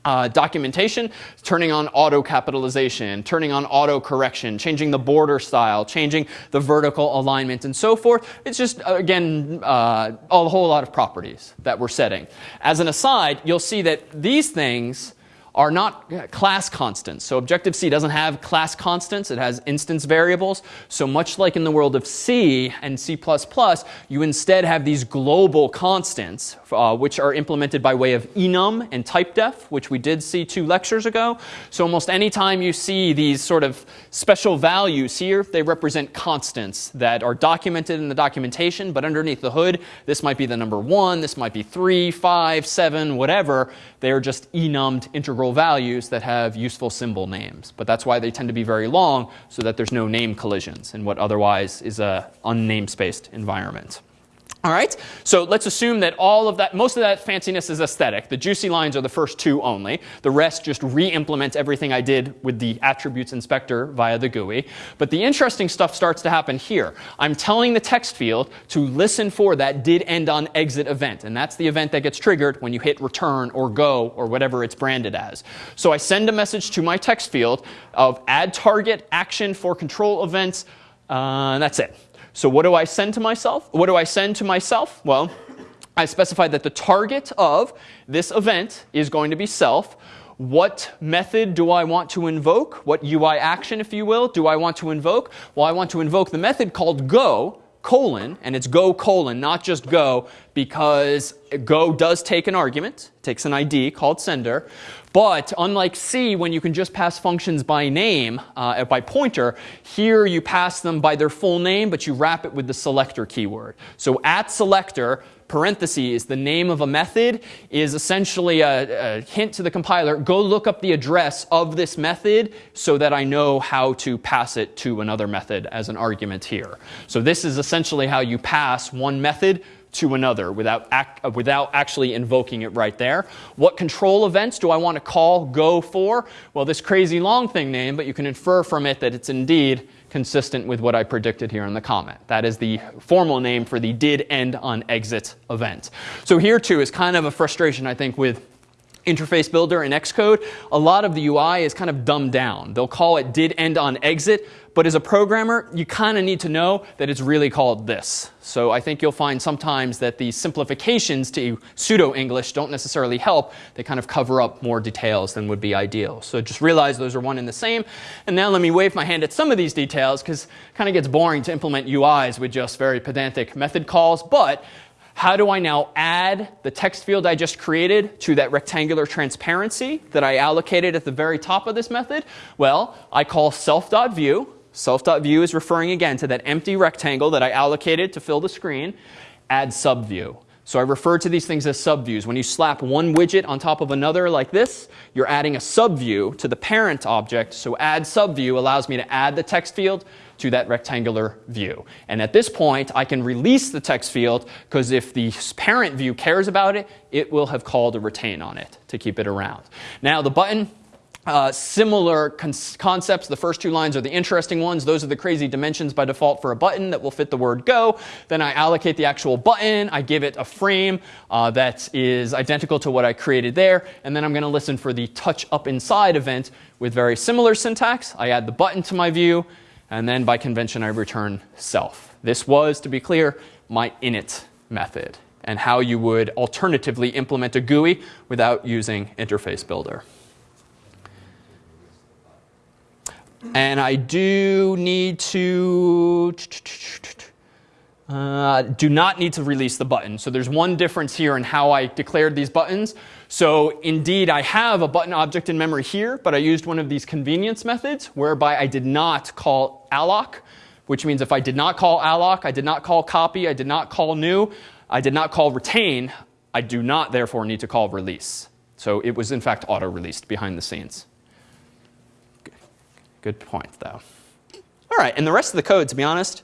uh, documentation, turning on auto capitalization, turning on auto correction, changing the border style, changing the vertical alignment, and so forth. It's just, uh, again, uh, a whole lot of properties that we're setting. As an aside, you'll see that these things are not class constants. So Objective-C doesn't have class constants. It has instance variables. So much like in the world of C and C++, you instead have these global constants, uh, which are implemented by way of enum and typedef, which we did see two lectures ago. So almost any time you see these sort of special values here, they represent constants that are documented in the documentation, but underneath the hood, this might be the number one, this might be three, five, seven, whatever. They are just enumed integral values that have useful symbol names. But that's why they tend to be very long, so that there's no name collisions in what otherwise is a unnamespaced environment. All right, so let's assume that all of that, most of that fanciness is aesthetic. The juicy lines are the first two only. The rest just re-implement everything I did with the attributes inspector via the GUI. But the interesting stuff starts to happen here. I'm telling the text field to listen for that did end on exit event. And that's the event that gets triggered when you hit return or go or whatever it's branded as. So I send a message to my text field of add target action for control events. Uh, that's it. So what do I send to myself? What do I send to myself? Well, I specify that the target of this event is going to be self. What method do I want to invoke? What UI action, if you will, do I want to invoke? Well, I want to invoke the method called go, colon, and it's go colon, not just go, because go does take an argument, takes an ID called sender. But unlike C, when you can just pass functions by name, uh, by pointer, here you pass them by their full name, but you wrap it with the selector keyword. So at selector, parentheses, the name of a method is essentially a, a, hint to the compiler, go look up the address of this method so that I know how to pass it to another method as an argument here. So this is essentially how you pass one method to another without, act, uh, without actually invoking it right there. What control events do I want to call go for? Well, this crazy long thing name, but you can infer from it that it's indeed consistent with what I predicted here in the comment. That is the formal name for the did end on exit event. So here too is kind of a frustration, I think, with interface builder in Xcode, a lot of the UI is kind of dumbed down. They'll call it did end on exit, but as a programmer, you kind of need to know that it's really called this. So I think you'll find sometimes that the simplifications to pseudo-English don't necessarily help. They kind of cover up more details than would be ideal. So just realize those are one and the same. And now let me wave my hand at some of these details because it kind of gets boring to implement UIs with just very pedantic method calls. But how do I now add the text field I just created to that rectangular transparency that I allocated at the very top of this method? Well, I call self.view. Self.view is referring again to that empty rectangle that I allocated to fill the screen. Add subview. So I refer to these things as subviews. When you slap one widget on top of another like this, you're adding a subview to the parent object. So add subview allows me to add the text field to that rectangular view. And at this point, I can release the text field because if the parent view cares about it, it will have called a retain on it to keep it around. Now the button uh, similar concepts. The first two lines are the interesting ones. Those are the crazy dimensions by default for a button that will fit the word go. Then I allocate the actual button. I give it a frame uh, that is identical to what I created there. And then I'm going to listen for the touch up inside event with very similar syntax. I add the button to my view. And then by convention, I return self. This was, to be clear, my init method and how you would alternatively implement a GUI without using Interface Builder. And I do need to uh, do not need to release the button. So there's one difference here in how I declared these buttons. So indeed, I have a button object in memory here, but I used one of these convenience methods whereby I did not call alloc, which means if I did not call alloc, I did not call copy, I did not call new, I did not call retain, I do not therefore need to call release. So it was in fact auto-released behind the scenes. Good point, though. All right, and the rest of the code, to be honest,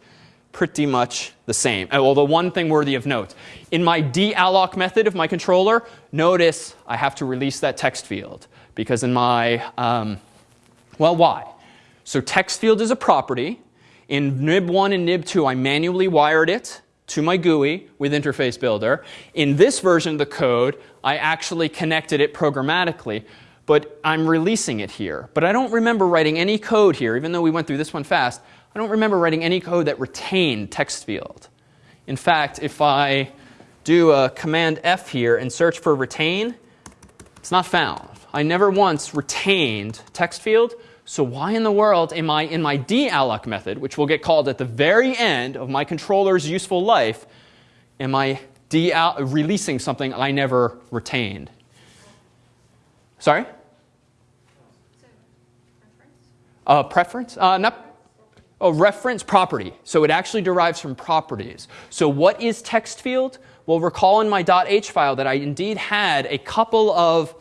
pretty much the same. Well, the one thing worthy of note, in my dealloc method of my controller, notice I have to release that text field. Because in my, um, well, why? So text field is a property. In nib1 and nib2, I manually wired it to my GUI with Interface Builder. In this version of the code, I actually connected it programmatically but I'm releasing it here. But I don't remember writing any code here, even though we went through this one fast. I don't remember writing any code that retained text field. In fact, if I do a command F here and search for retain, it's not found. I never once retained text field. So why in the world am I in my dealloc method, which will get called at the very end of my controller's useful life, am I releasing something I never retained? Sorry? Uh, preference? Uh, not, oh, reference property. So it actually derives from properties. So what is text field? Well, recall in my .h file that I indeed had a couple of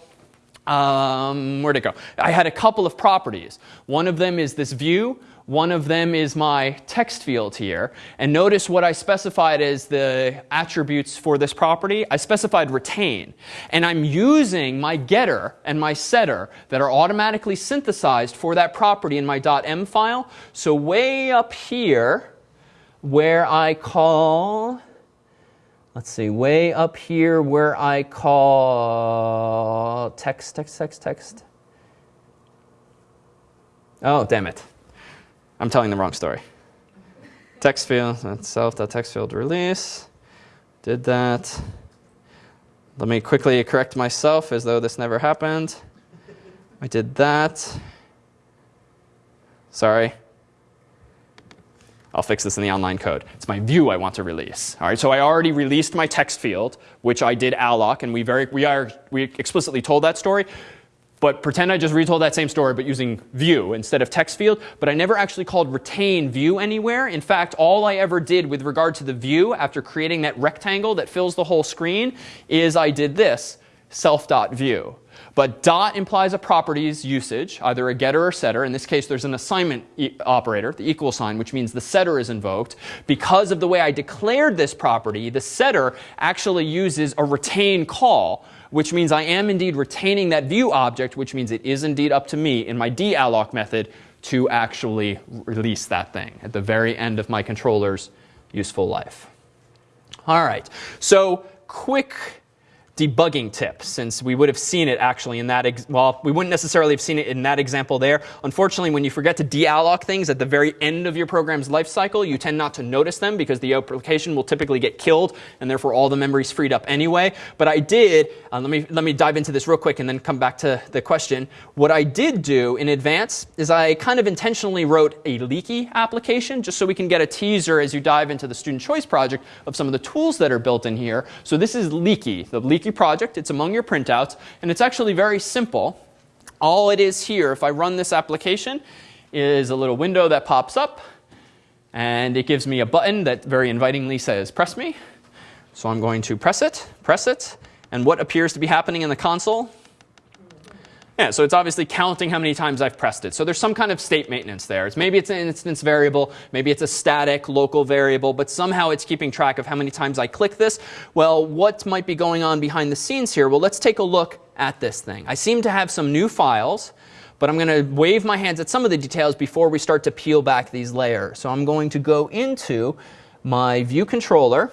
um, where'd it go? I had a couple of properties. One of them is this view. One of them is my text field here. And notice what I specified as the attributes for this property. I specified retain. And I'm using my getter and my setter that are automatically synthesized for that property in my .m file. So way up here, where I call, let's see, way up here where I call text, text, text, text. Oh, damn it. I'm telling the wrong story. Text field, uh, self.text field release. Did that. Let me quickly correct myself as though this never happened. I did that. Sorry. I'll fix this in the online code. It's my view I want to release. All right, so I already released my text field, which I did alloc, and we very we are we explicitly told that story. But pretend I just retold that same story, but using view instead of text field. But I never actually called retain view anywhere. In fact, all I ever did with regard to the view after creating that rectangle that fills the whole screen is I did this, self.view. But dot implies a properties usage, either a getter or setter. In this case, there's an assignment e operator, the equal sign, which means the setter is invoked. Because of the way I declared this property, the setter actually uses a retain call, which means I am indeed retaining that view object, which means it is indeed up to me in my dealloc method to actually release that thing at the very end of my controller's useful life. All right, so quick debugging tip since we would have seen it actually in that, well, we wouldn't necessarily have seen it in that example there. Unfortunately, when you forget to dealloc things at the very end of your program's lifecycle, you tend not to notice them because the application will typically get killed and therefore all the memory is freed up anyway. But I did, uh, let, me, let me dive into this real quick and then come back to the question. What I did do in advance is I kind of intentionally wrote a leaky application just so we can get a teaser as you dive into the student choice project of some of the tools that are built in here. So this is leaky, the leaky project. It's among your printouts, and it's actually very simple. All it is here, if I run this application, is a little window that pops up, and it gives me a button that very invitingly says, press me. So I'm going to press it, press it, and what appears to be happening in the console yeah, so it's obviously counting how many times I've pressed it. So there's some kind of state maintenance there. It's maybe it's an instance variable, maybe it's a static local variable, but somehow it's keeping track of how many times I click this. Well, what might be going on behind the scenes here? Well, let's take a look at this thing. I seem to have some new files, but I'm going to wave my hands at some of the details before we start to peel back these layers. So I'm going to go into my view controller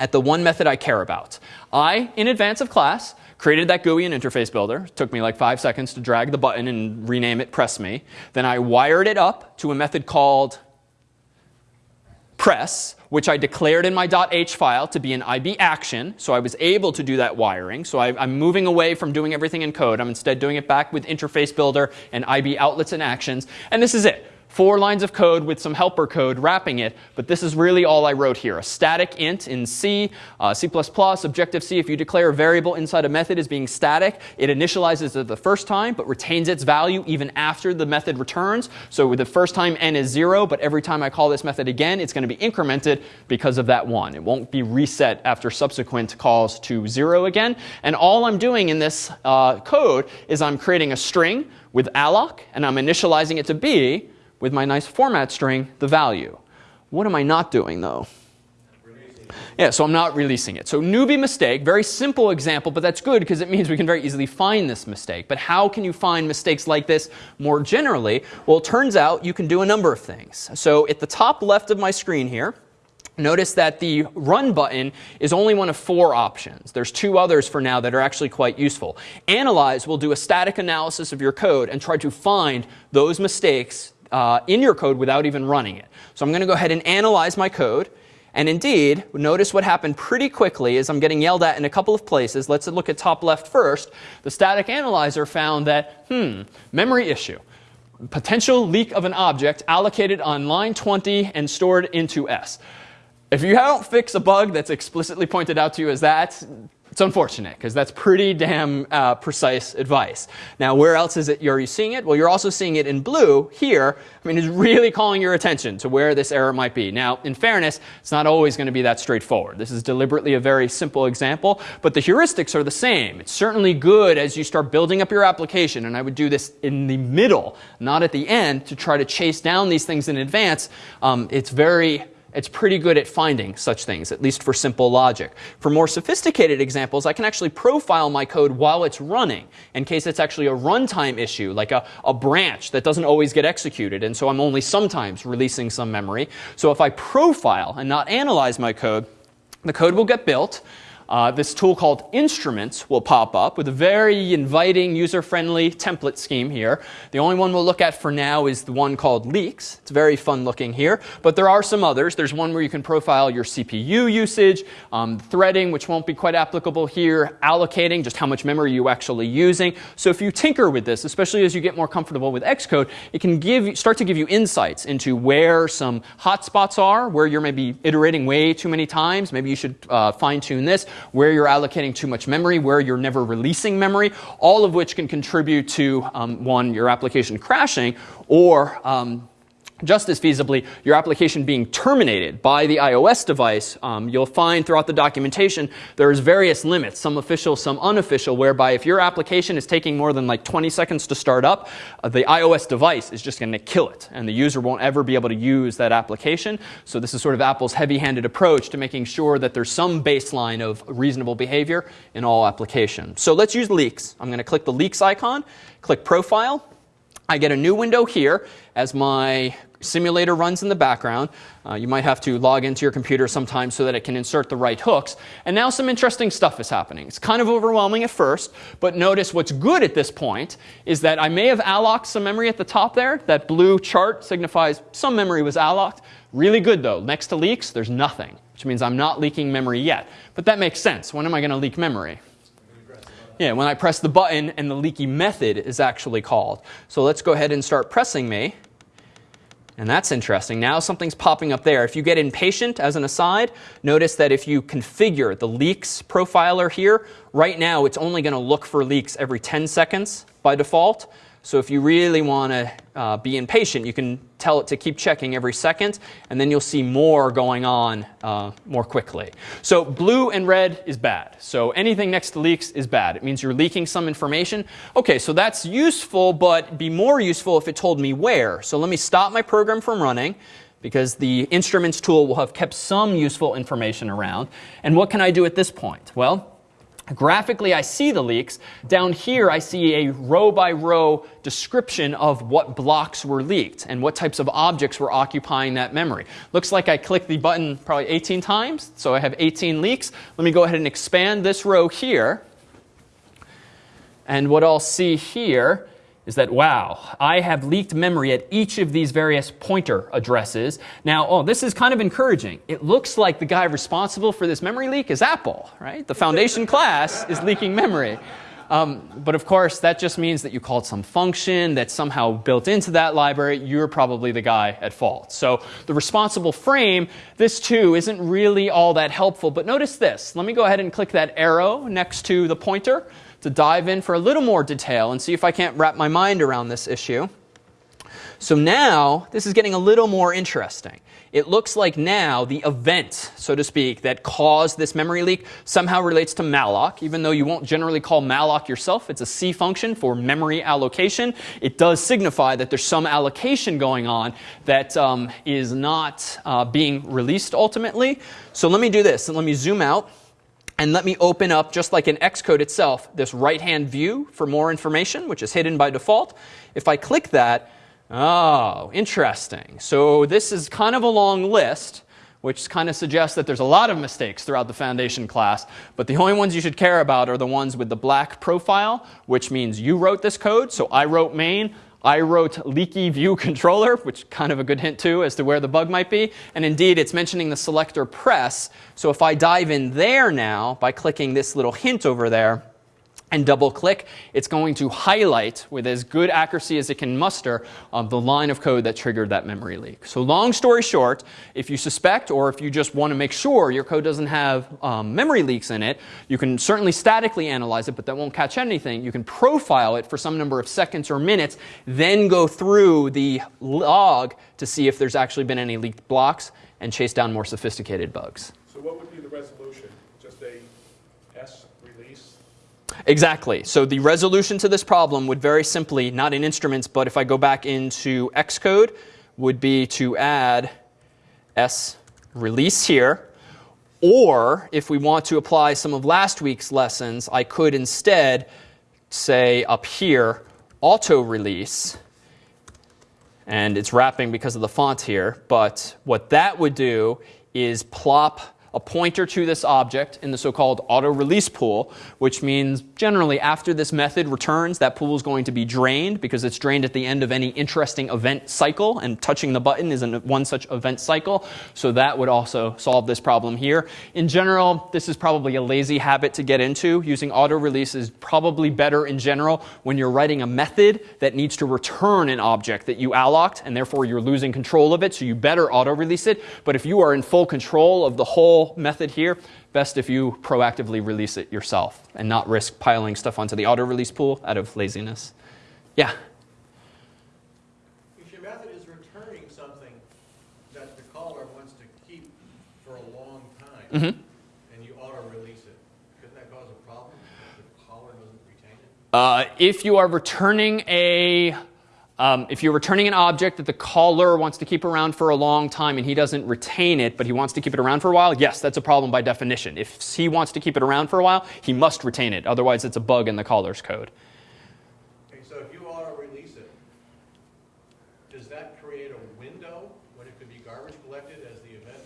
at the one method I care about. I, in advance of class, created that GUI and interface builder. It took me like five seconds to drag the button and rename it press me. Then I wired it up to a method called press, which I declared in my .h file to be an IB action. So I was able to do that wiring. So I, am moving away from doing everything in code. I'm instead doing it back with interface builder and IB outlets and actions. And this is it four lines of code with some helper code wrapping it, but this is really all I wrote here. A static int in C, uh, C++, Objective-C, if you declare a variable inside a method as being static, it initializes it the first time, but retains its value even after the method returns. So the first time n is 0, but every time I call this method again, it's going to be incremented because of that 1. It won't be reset after subsequent calls to 0 again. And all I'm doing in this uh, code is I'm creating a string with alloc, and I'm initializing it to be with my nice format string the value. What am I not doing though? Yeah, so I'm not releasing it. So newbie mistake, very simple example, but that's good because it means we can very easily find this mistake. But how can you find mistakes like this more generally? Well, it turns out you can do a number of things. So at the top left of my screen here, Notice that the run button is only one of four options. There's two others for now that are actually quite useful. Analyze will do a static analysis of your code and try to find those mistakes uh, in your code without even running it. So I'm going to go ahead and analyze my code. And indeed, notice what happened pretty quickly is I'm getting yelled at in a couple of places. Let's look at top left first. The static analyzer found that, hmm, memory issue. Potential leak of an object allocated on line 20 and stored into S. If you don't fix a bug that's explicitly pointed out to you as that, it's unfortunate because that's pretty damn uh, precise advice. Now, where else is it you're you seeing it? Well, you're also seeing it in blue here. I mean, it's really calling your attention to where this error might be. Now, in fairness, it's not always going to be that straightforward. This is deliberately a very simple example, but the heuristics are the same. It's certainly good as you start building up your application, and I would do this in the middle, not at the end, to try to chase down these things in advance. Um, it's very it's pretty good at finding such things, at least for simple logic. For more sophisticated examples, I can actually profile my code while it's running in case it's actually a runtime issue, like a, a branch that doesn't always get executed. And so I'm only sometimes releasing some memory. So if I profile and not analyze my code, the code will get built. Uh, this tool called Instruments will pop up with a very inviting, user-friendly template scheme here. The only one we'll look at for now is the one called Leaks. It's very fun looking here, but there are some others. There's one where you can profile your CPU usage, um, threading, which won't be quite applicable here, allocating, just how much memory you're actually using. So if you tinker with this, especially as you get more comfortable with Xcode, it can give, start to give you insights into where some hotspots are, where you're maybe iterating way too many times. Maybe you should uh, fine tune this where you're allocating too much memory, where you're never releasing memory, all of which can contribute to, um, one, your application crashing, or um, just as feasibly, your application being terminated by the iOS device, um, you'll find throughout the documentation there's various limits, some official, some unofficial, whereby if your application is taking more than like 20 seconds to start up, uh, the iOS device is just going to kill it, and the user won't ever be able to use that application. So this is sort of Apple's heavy-handed approach to making sure that there's some baseline of reasonable behavior in all applications. So let's use leaks. I'm going to click the leaks icon, click profile, I get a new window here as my simulator runs in the background. Uh, you might have to log into your computer sometimes so that it can insert the right hooks. And now some interesting stuff is happening. It's kind of overwhelming at first, but notice what's good at this point is that I may have allocked some memory at the top there. That blue chart signifies some memory was allocked. Really good though. Next to leaks, there's nothing, which means I'm not leaking memory yet. But that makes sense. When am I going to leak memory? Yeah, when I press the button and the leaky method is actually called. So let's go ahead and start pressing me. And that's interesting. Now something's popping up there. If you get impatient, as an aside, notice that if you configure the leaks profiler here, right now it's only going to look for leaks every 10 seconds by default. So if you really want to uh, be impatient, you can tell it to keep checking every second, and then you'll see more going on uh, more quickly. So blue and red is bad. So anything next to leaks is bad. It means you're leaking some information. OK, so that's useful, but be more useful if it told me where. So let me stop my program from running because the instruments tool will have kept some useful information around. And what can I do at this point? Well, Graphically, I see the leaks. Down here, I see a row by row description of what blocks were leaked and what types of objects were occupying that memory. Looks like I clicked the button probably 18 times, so I have 18 leaks. Let me go ahead and expand this row here. And what I'll see here is that, wow, I have leaked memory at each of these various pointer addresses. Now, oh, this is kind of encouraging. It looks like the guy responsible for this memory leak is Apple, right? The foundation class is leaking memory. Um, but of course, that just means that you called some function that's somehow built into that library. You're probably the guy at fault. So the responsible frame, this too, isn't really all that helpful. But notice this. Let me go ahead and click that arrow next to the pointer to dive in for a little more detail and see if I can't wrap my mind around this issue. So now, this is getting a little more interesting. It looks like now the event, so to speak, that caused this memory leak somehow relates to malloc, even though you won't generally call malloc yourself. It's a C function for memory allocation. It does signify that there's some allocation going on that um, is not uh, being released ultimately. So let me do this, and let me zoom out. And let me open up, just like in Xcode itself, this right-hand view for more information, which is hidden by default. If I click that, oh, interesting. So this is kind of a long list, which kind of suggests that there's a lot of mistakes throughout the foundation class. But the only ones you should care about are the ones with the black profile, which means you wrote this code. So I wrote main. I wrote leaky view controller, which kind of a good hint too as to where the bug might be. And indeed, it's mentioning the selector press. So if I dive in there now by clicking this little hint over there, and double click, it's going to highlight with as good accuracy as it can muster um, the line of code that triggered that memory leak. So long story short, if you suspect or if you just want to make sure your code doesn't have um, memory leaks in it, you can certainly statically analyze it, but that won't catch anything. You can profile it for some number of seconds or minutes, then go through the log to see if there's actually been any leaked blocks and chase down more sophisticated bugs. So what would be the resolution? Just a S release? Exactly. So the resolution to this problem would very simply, not in instruments, but if I go back into Xcode, would be to add S release here. Or if we want to apply some of last week's lessons, I could instead say up here, auto release. And it's wrapping because of the font here. But what that would do is plop a pointer to this object in the so-called auto release pool, which means generally after this method returns, that pool is going to be drained because it's drained at the end of any interesting event cycle, and touching the button is one such event cycle. So that would also solve this problem here. In general, this is probably a lazy habit to get into. Using auto release is probably better in general when you're writing a method that needs to return an object that you allocked, and therefore you're losing control of it, so you better auto release it. But if you are in full control of the whole method here, best if you proactively release it yourself and not risk piling stuff onto the auto release pool out of laziness. Yeah? If your method is returning something that the caller wants to keep for a long time, Mm-hmm. and you auto-release it, couldn't that cause a problem if the caller doesn't retain it? Uh, if you are returning a um, if you're returning an object that the caller wants to keep around for a long time and he doesn't retain it, but he wants to keep it around for a while, yes, that's a problem by definition. If he wants to keep it around for a while, he must retain it. Otherwise, it's a bug in the caller's code. Okay, so if you auto-release it, does that create a window when it could be garbage collected as the event?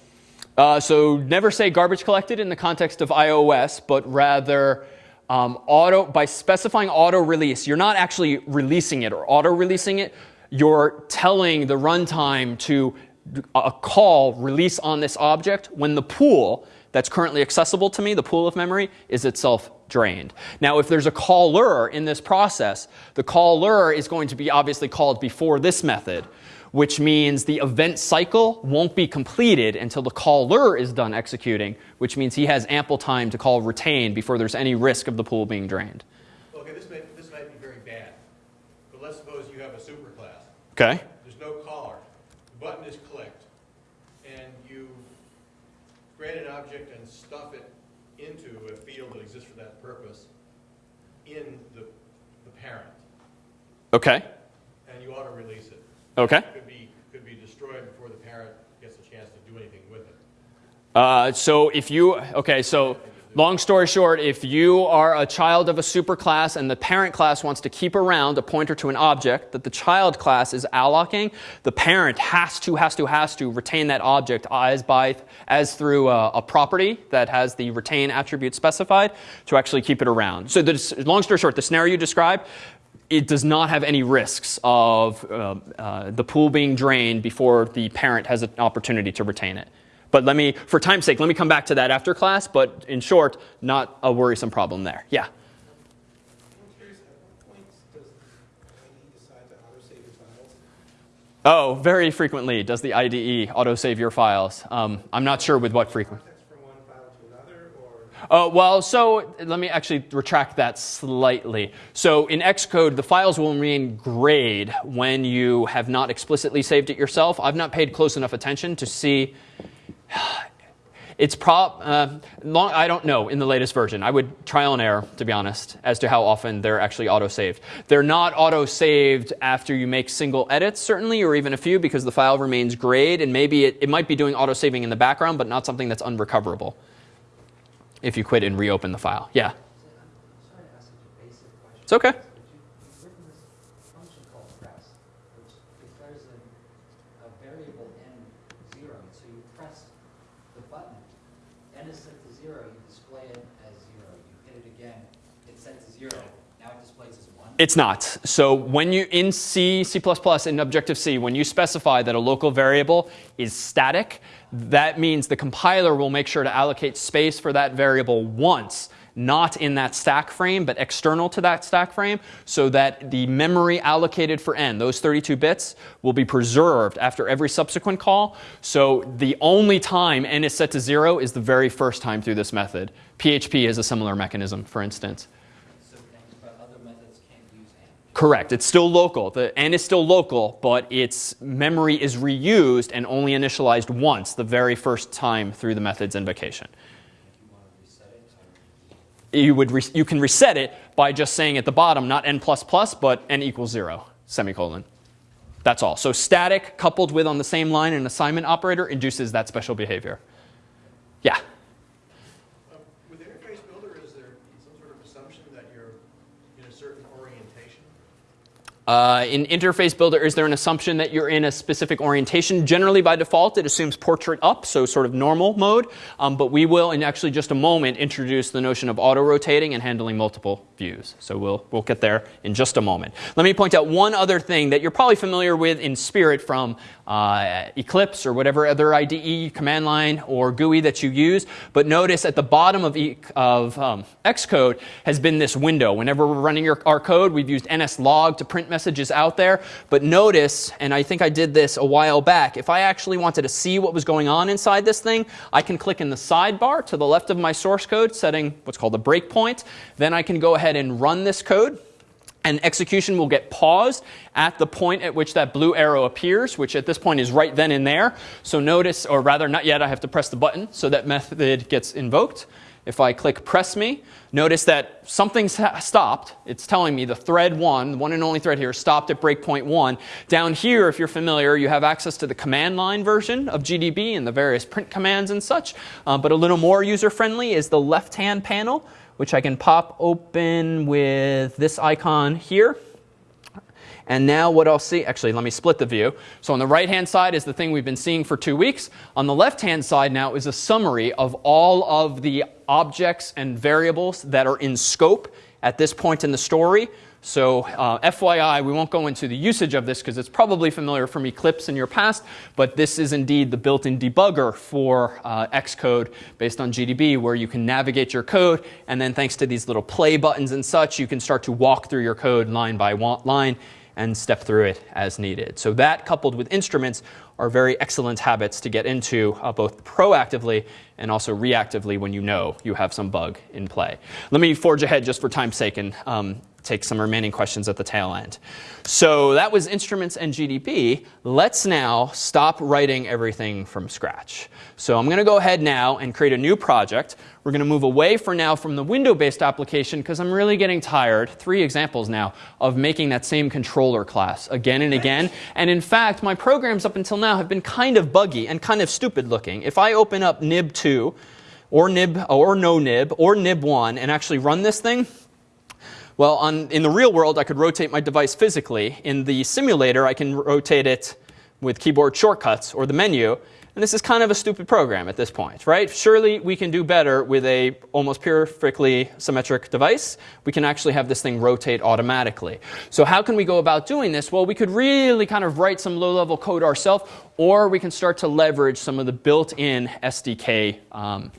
Uh, so never say garbage collected in the context of iOS, but rather um, auto by specifying auto release. You're not actually releasing it or auto releasing it. You're telling the runtime to a call release on this object when the pool that's currently accessible to me, the pool of memory, is itself drained. Now, if there's a caller in this process, the caller is going to be obviously called before this method, which means the event cycle won't be completed until the caller is done executing, which means he has ample time to call retain before there's any risk of the pool being drained. Okay, this may, this might be very bad, but let's suppose you have a superclass. Okay? There's no caller. The button is clicked, and you create an object and stuff it into a field that exists for that purpose in the, the parent, Okay. and you auto release it. Okay. Could be, could be destroyed before the parent gets a chance to do anything with it. Uh, so if you, okay, so long story short, if you are a child of a superclass and the parent class wants to keep around a pointer to an object that the child class is allocating, the parent has to, has to, has to retain that object as by, as through a, a property that has the retain attribute specified to actually keep it around. So the, long story short, the scenario you described, it does not have any risks of uh, uh, the pool being drained before the parent has an opportunity to retain it. But let me, for time's sake, let me come back to that after class. But in short, not a worrisome problem there. Yeah. I'm curious, at what point does the IDE auto-save your files? Oh, very frequently does the IDE autosave your files. Um, I'm not sure with what frequency. Context from one file to another, or? Uh, well, so let me actually retract that slightly. So in Xcode, the files will remain grayed when you have not explicitly saved it yourself. I've not paid close enough attention to see. It's prob uh, long. I don't know in the latest version. I would trial and error, to be honest, as to how often they're actually auto-saved. They're not auto-saved after you make single edits, certainly, or even a few, because the file remains grayed, and maybe it, it might be doing auto-saving in the background, but not something that's unrecoverable if you quit and reopen the file. Yeah. I'm sorry to ask such a basic question. It's okay. But you, you've written this function called press, which declares a, a variable n zero. So you press the button, n is set to zero, you display it as zero. You hit it again, it's set to zero. Now it displays as one. It's not. So when you in C, C++, in Objective-C, when you specify that a local variable is static, that means the compiler will make sure to allocate space for that variable once, not in that stack frame, but external to that stack frame, so that the memory allocated for n, those 32 bits, will be preserved after every subsequent call. So the only time n is set to zero is the very first time through this method. PHP has a similar mechanism, for instance. So, and, but other methods can't use n. Correct. It's still local. The n is still local, but its memory is reused and only initialized once, the very first time through the method's invocation. You would you can reset it by just saying at the bottom, not n++, plus but n equals 0, semicolon. That's all. So static coupled with on the same line an assignment operator induces that special behavior. Yeah. Um, With Interface Builder, is there some sort of assumption that you're in a certain orientation? Uh, in Interface Builder, is there an assumption that you're in a specific orientation? Generally, by default, it assumes portrait up, so sort of normal mode. Um, but we will, in actually just a moment, introduce the notion of auto-rotating and handling multiple views. So we'll, we'll get there in just a moment. Let me point out one other thing that you're probably familiar with in Spirit from uh, Eclipse or whatever other IDE, command line, or GUI that you use. But notice at the bottom of, e- of um, Xcode has been this window. Whenever we're running your, our code, we've used nslog to print messages out there. But notice, and I think I did this a while back, if I actually wanted to see what was going on inside this thing, I can click in the sidebar to the left of my source code, setting what's called a breakpoint. Then I can go ahead and run this code. And execution will get paused at the point at which that blue arrow appears, which at this point is right then and there. So notice, or rather not yet, I have to press the button so that method gets invoked. If I click press me, notice that something's stopped. It's telling me the thread one, the one and only thread here, stopped at breakpoint one. Down here, if you're familiar, you have access to the command line version of GDB and the various print commands and such. Uh, but a little more user friendly is the left hand panel, which I can pop open with this icon here. And now what I'll see, actually, let me split the view. So on the right-hand side is the thing we've been seeing for two weeks. On the left-hand side now is a summary of all of the objects and variables that are in scope at this point in the story. So uh, FYI, we won't go into the usage of this because it's probably familiar from Eclipse in your past, but this is indeed the built-in debugger for uh, Xcode based on GDB where you can navigate your code and then thanks to these little play buttons and such, you can start to walk through your code line by line and step through it as needed. So that coupled with instruments are very excellent habits to get into uh, both proactively and also reactively when you know you have some bug in play. Let me forge ahead just for time's sake and um, take some remaining questions at the tail end. So that was instruments and GDB. Let's now stop writing everything from scratch. So I'm going to go ahead now and create a new project. We're going to move away for now from the window-based application because I'm really getting tired, three examples now, of making that same controller class again and again. And in fact, my programs up until now have been kind of buggy and kind of stupid looking. If I open up nib2 or nib or no nib or nib1 and actually run this thing, well, on, in the real world, I could rotate my device physically. In the simulator, I can rotate it with keyboard shortcuts or the menu. And this is kind of a stupid program at this point, right? Surely we can do better with a almost perfectly symmetric device. We can actually have this thing rotate automatically. So how can we go about doing this? Well, we could really kind of write some low-level code ourselves, or we can start to leverage some of the built-in SDK um,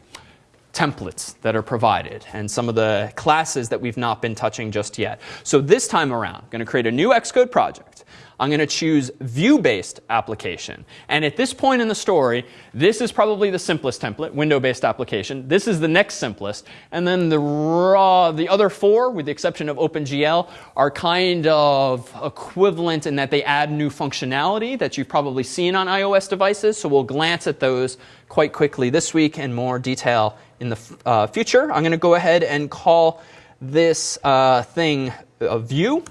templates that are provided and some of the classes that we've not been touching just yet. So this time around, I'm going to create a new Xcode project. I'm going to choose view-based application. And at this point in the story, this is probably the simplest template, window-based application. This is the next simplest. And then the, raw, the other four, with the exception of OpenGL, are kind of equivalent in that they add new functionality that you've probably seen on iOS devices. So we'll glance at those quite quickly this week in more detail in the uh, future. I'm going to go ahead and call this uh, thing a view.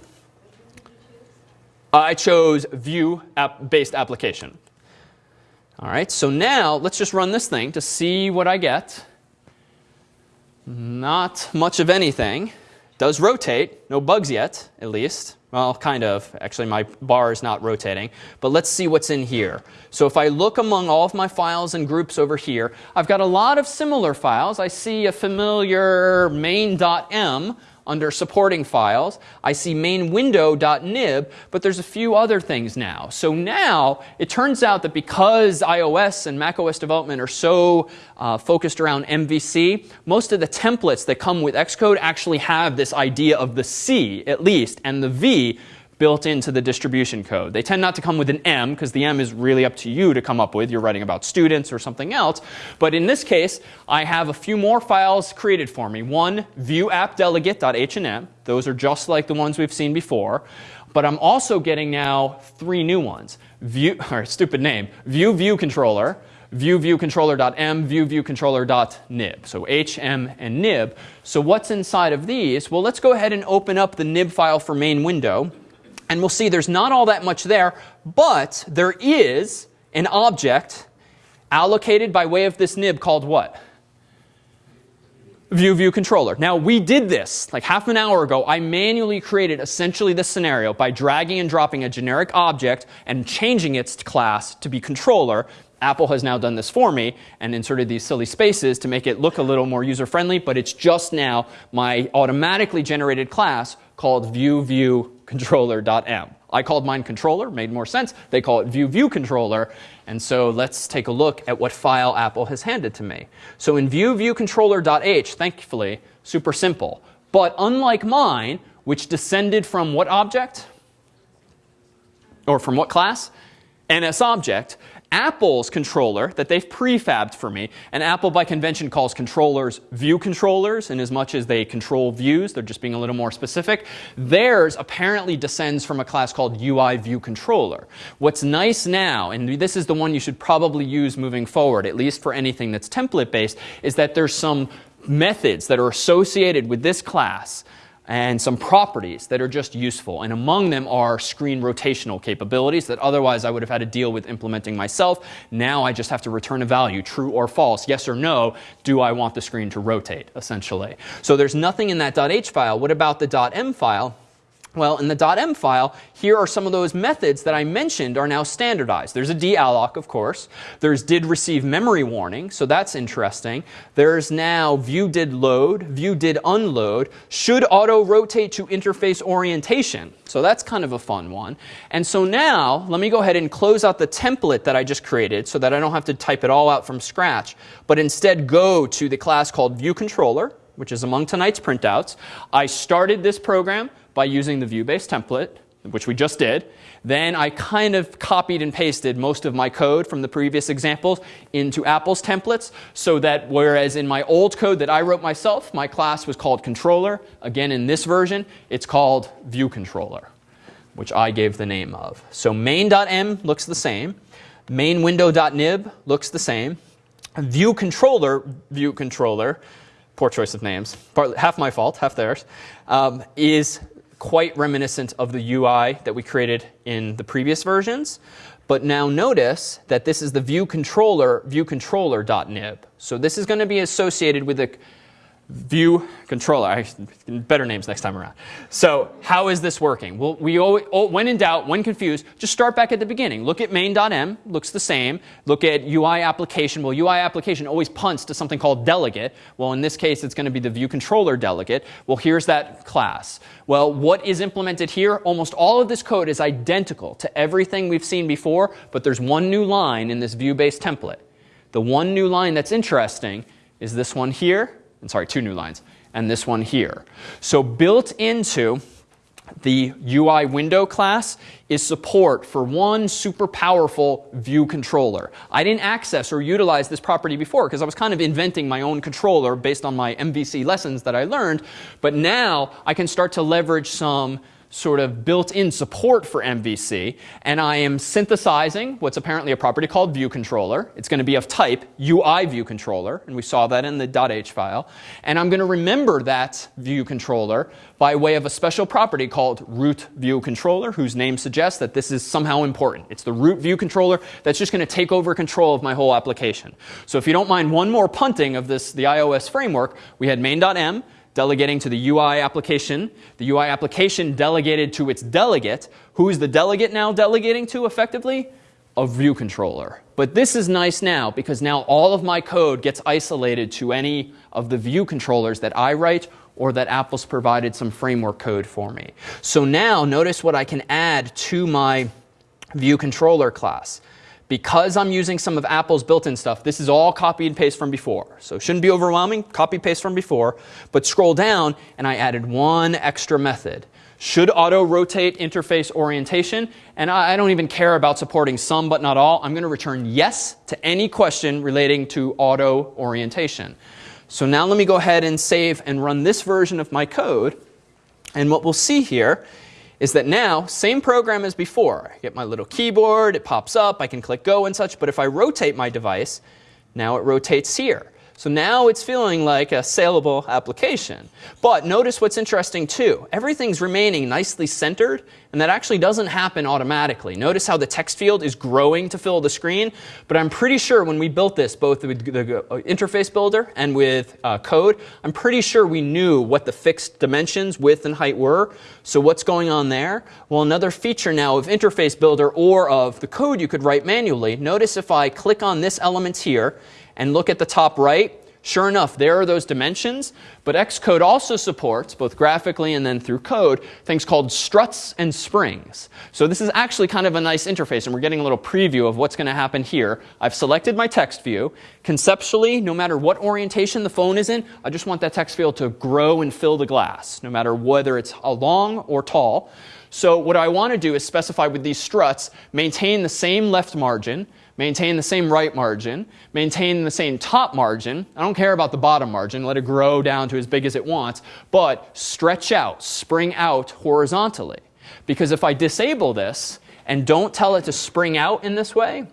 I chose view app based application. All right, so now let's just run this thing to see what I get. Not much of anything. Does rotate, no bugs yet, at least. Well, kind of. Actually, my bar is not rotating. But let's see what's in here. So if I look among all of my files and groups over here, I've got a lot of similar files. I see a familiar main.m under supporting files. I see main window.nib, but there's a few other things now. So now it turns out that because iOS and macOS development are so uh, focused around MVC, most of the templates that come with Xcode actually have this idea of the C at least and the V built into the distribution code. They tend not to come with an M because the M is really up to you to come up with. You're writing about students or something else. But in this case, I have a few more files created for me. One, view-app-delegate.hnm. Those are just like the ones we've seen before. But I'm also getting now three new ones. View, or stupid name, view view controller, view view controller.m, view view controller.nib. So h, m, and nib. So what's inside of these? Well, let's go ahead and open up the nib file for main window. And we'll see there's not all that much there, but there is an object allocated by way of this nib called what? View view controller. Now we did this like half an hour ago. I manually created essentially this scenario by dragging and dropping a generic object and changing its class to be controller. Apple has now done this for me and inserted these silly spaces to make it look a little more user friendly, but it's just now my automatically generated class called view view I called mine controller, made more sense. They call it view view. And so let's take a look at what file Apple has handed to me. So in view view thankfully, super simple. But unlike mine, which descended from what object? Or from what class? NS object. Apple's controller that they've prefabbed for me, and Apple by convention calls controllers view controllers in as much as they control views, they're just being a little more specific. Theirs apparently descends from a class called UI view controller. What's nice now, and this is the one you should probably use moving forward, at least for anything that's template based, is that there's some methods that are associated with this class and some properties that are just useful. And among them are screen rotational capabilities that otherwise I would have had to deal with implementing myself. Now I just have to return a value, true or false, yes or no, do I want the screen to rotate, essentially. So there's nothing in that .h file. What about the .m file? Well, in the .m file, here are some of those methods that I mentioned are now standardized. There's a dealloc, of course. There's did receive memory warning, so that's interesting. There's now view did load, view did unload, should auto rotate to interface orientation. So that's kind of a fun one. And so now, let me go ahead and close out the template that I just created so that I don't have to type it all out from scratch, but instead go to the class called view controller, which is among tonight's printouts. I started this program by using the view-based template, which we just did. Then I kind of copied and pasted most of my code from the previous examples into Apple's templates so that whereas in my old code that I wrote myself, my class was called controller. Again, in this version, it's called view controller, which I gave the name of. So main.m looks the same. Main window.nib looks the same. View controller, view controller, poor choice of names, part, half my fault, half theirs, um, is quite reminiscent of the UI that we created in the previous versions. But now notice that this is the view controller, view controller.nib. So this is going to be associated with the view controller. I, better names next time around. So how is this working? Well, we always, when in doubt, when confused, just start back at the beginning. Look at main.m, looks the same. Look at UI application. Well, UI application always punts to something called delegate. Well, in this case, it's going to be the view controller delegate. Well, here's that class. Well, what is implemented here? Almost all of this code is identical to everything we've seen before, but there's one new line in this view-based template. The one new line that's interesting is this one here and sorry, two new lines, and this one here. So built into the UI window class is support for one super powerful view controller. I didn't access or utilize this property before because I was kind of inventing my own controller based on my MVC lessons that I learned. But now I can start to leverage some sort of built-in support for MVC, and I am synthesizing what's apparently a property called view controller. It's going to be of type UI view controller, and we saw that in the .h file. And I'm going to remember that view controller by way of a special property called root view controller, whose name suggests that this is somehow important. It's the root view controller that's just going to take over control of my whole application. So if you don't mind one more punting of this, the iOS framework, we had main.m, delegating to the UI application. The UI application delegated to its delegate. Who is the delegate now delegating to effectively? A view controller. But this is nice now because now all of my code gets isolated to any of the view controllers that I write or that Apple's provided some framework code for me. So now notice what I can add to my view controller class because I'm using some of Apple's built-in stuff, this is all copy and paste from before. So it shouldn't be overwhelming, copy paste from before. But scroll down and I added one extra method. Should auto rotate interface orientation? And I don't even care about supporting some but not all. I'm going to return yes to any question relating to auto orientation. So now let me go ahead and save and run this version of my code. And what we'll see here is that now, same program as before. I get my little keyboard, it pops up, I can click go and such, but if I rotate my device, now it rotates here. So now it's feeling like a saleable application. But notice what's interesting too. Everything's remaining nicely centered, and that actually doesn't happen automatically. Notice how the text field is growing to fill the screen. But I'm pretty sure when we built this, both with the uh, interface builder and with uh, code, I'm pretty sure we knew what the fixed dimensions, width and height were. So what's going on there? Well, another feature now of interface builder or of the code you could write manually. Notice if I click on this element here, and look at the top right, Sure enough, there are those dimensions, but Xcode also supports, both graphically and then through code, things called struts and springs. So this is actually kind of a nice interface, and we're getting a little preview of what's going to happen here. I've selected my text view. Conceptually, no matter what orientation the phone is in, I just want that text field to grow and fill the glass, no matter whether it's long or tall. So what I want to do is specify with these struts, maintain the same left margin, maintain the same right margin, maintain the same top margin. I don't care about the bottom margin, let it grow down to as big as it wants, but stretch out, spring out horizontally. Because if I disable this and don't tell it to spring out in this way,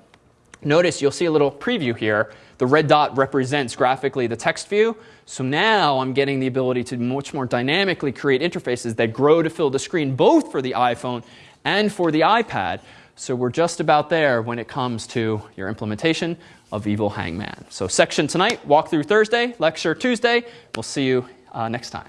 notice you'll see a little preview here. The red dot represents graphically the text view. So now I'm getting the ability to much more dynamically create interfaces that grow to fill the screen both for the iPhone and for the iPad. So we're just about there when it comes to your implementation of Evil Hangman. So section tonight, walkthrough Thursday, lecture Tuesday. We'll see you uh, next time.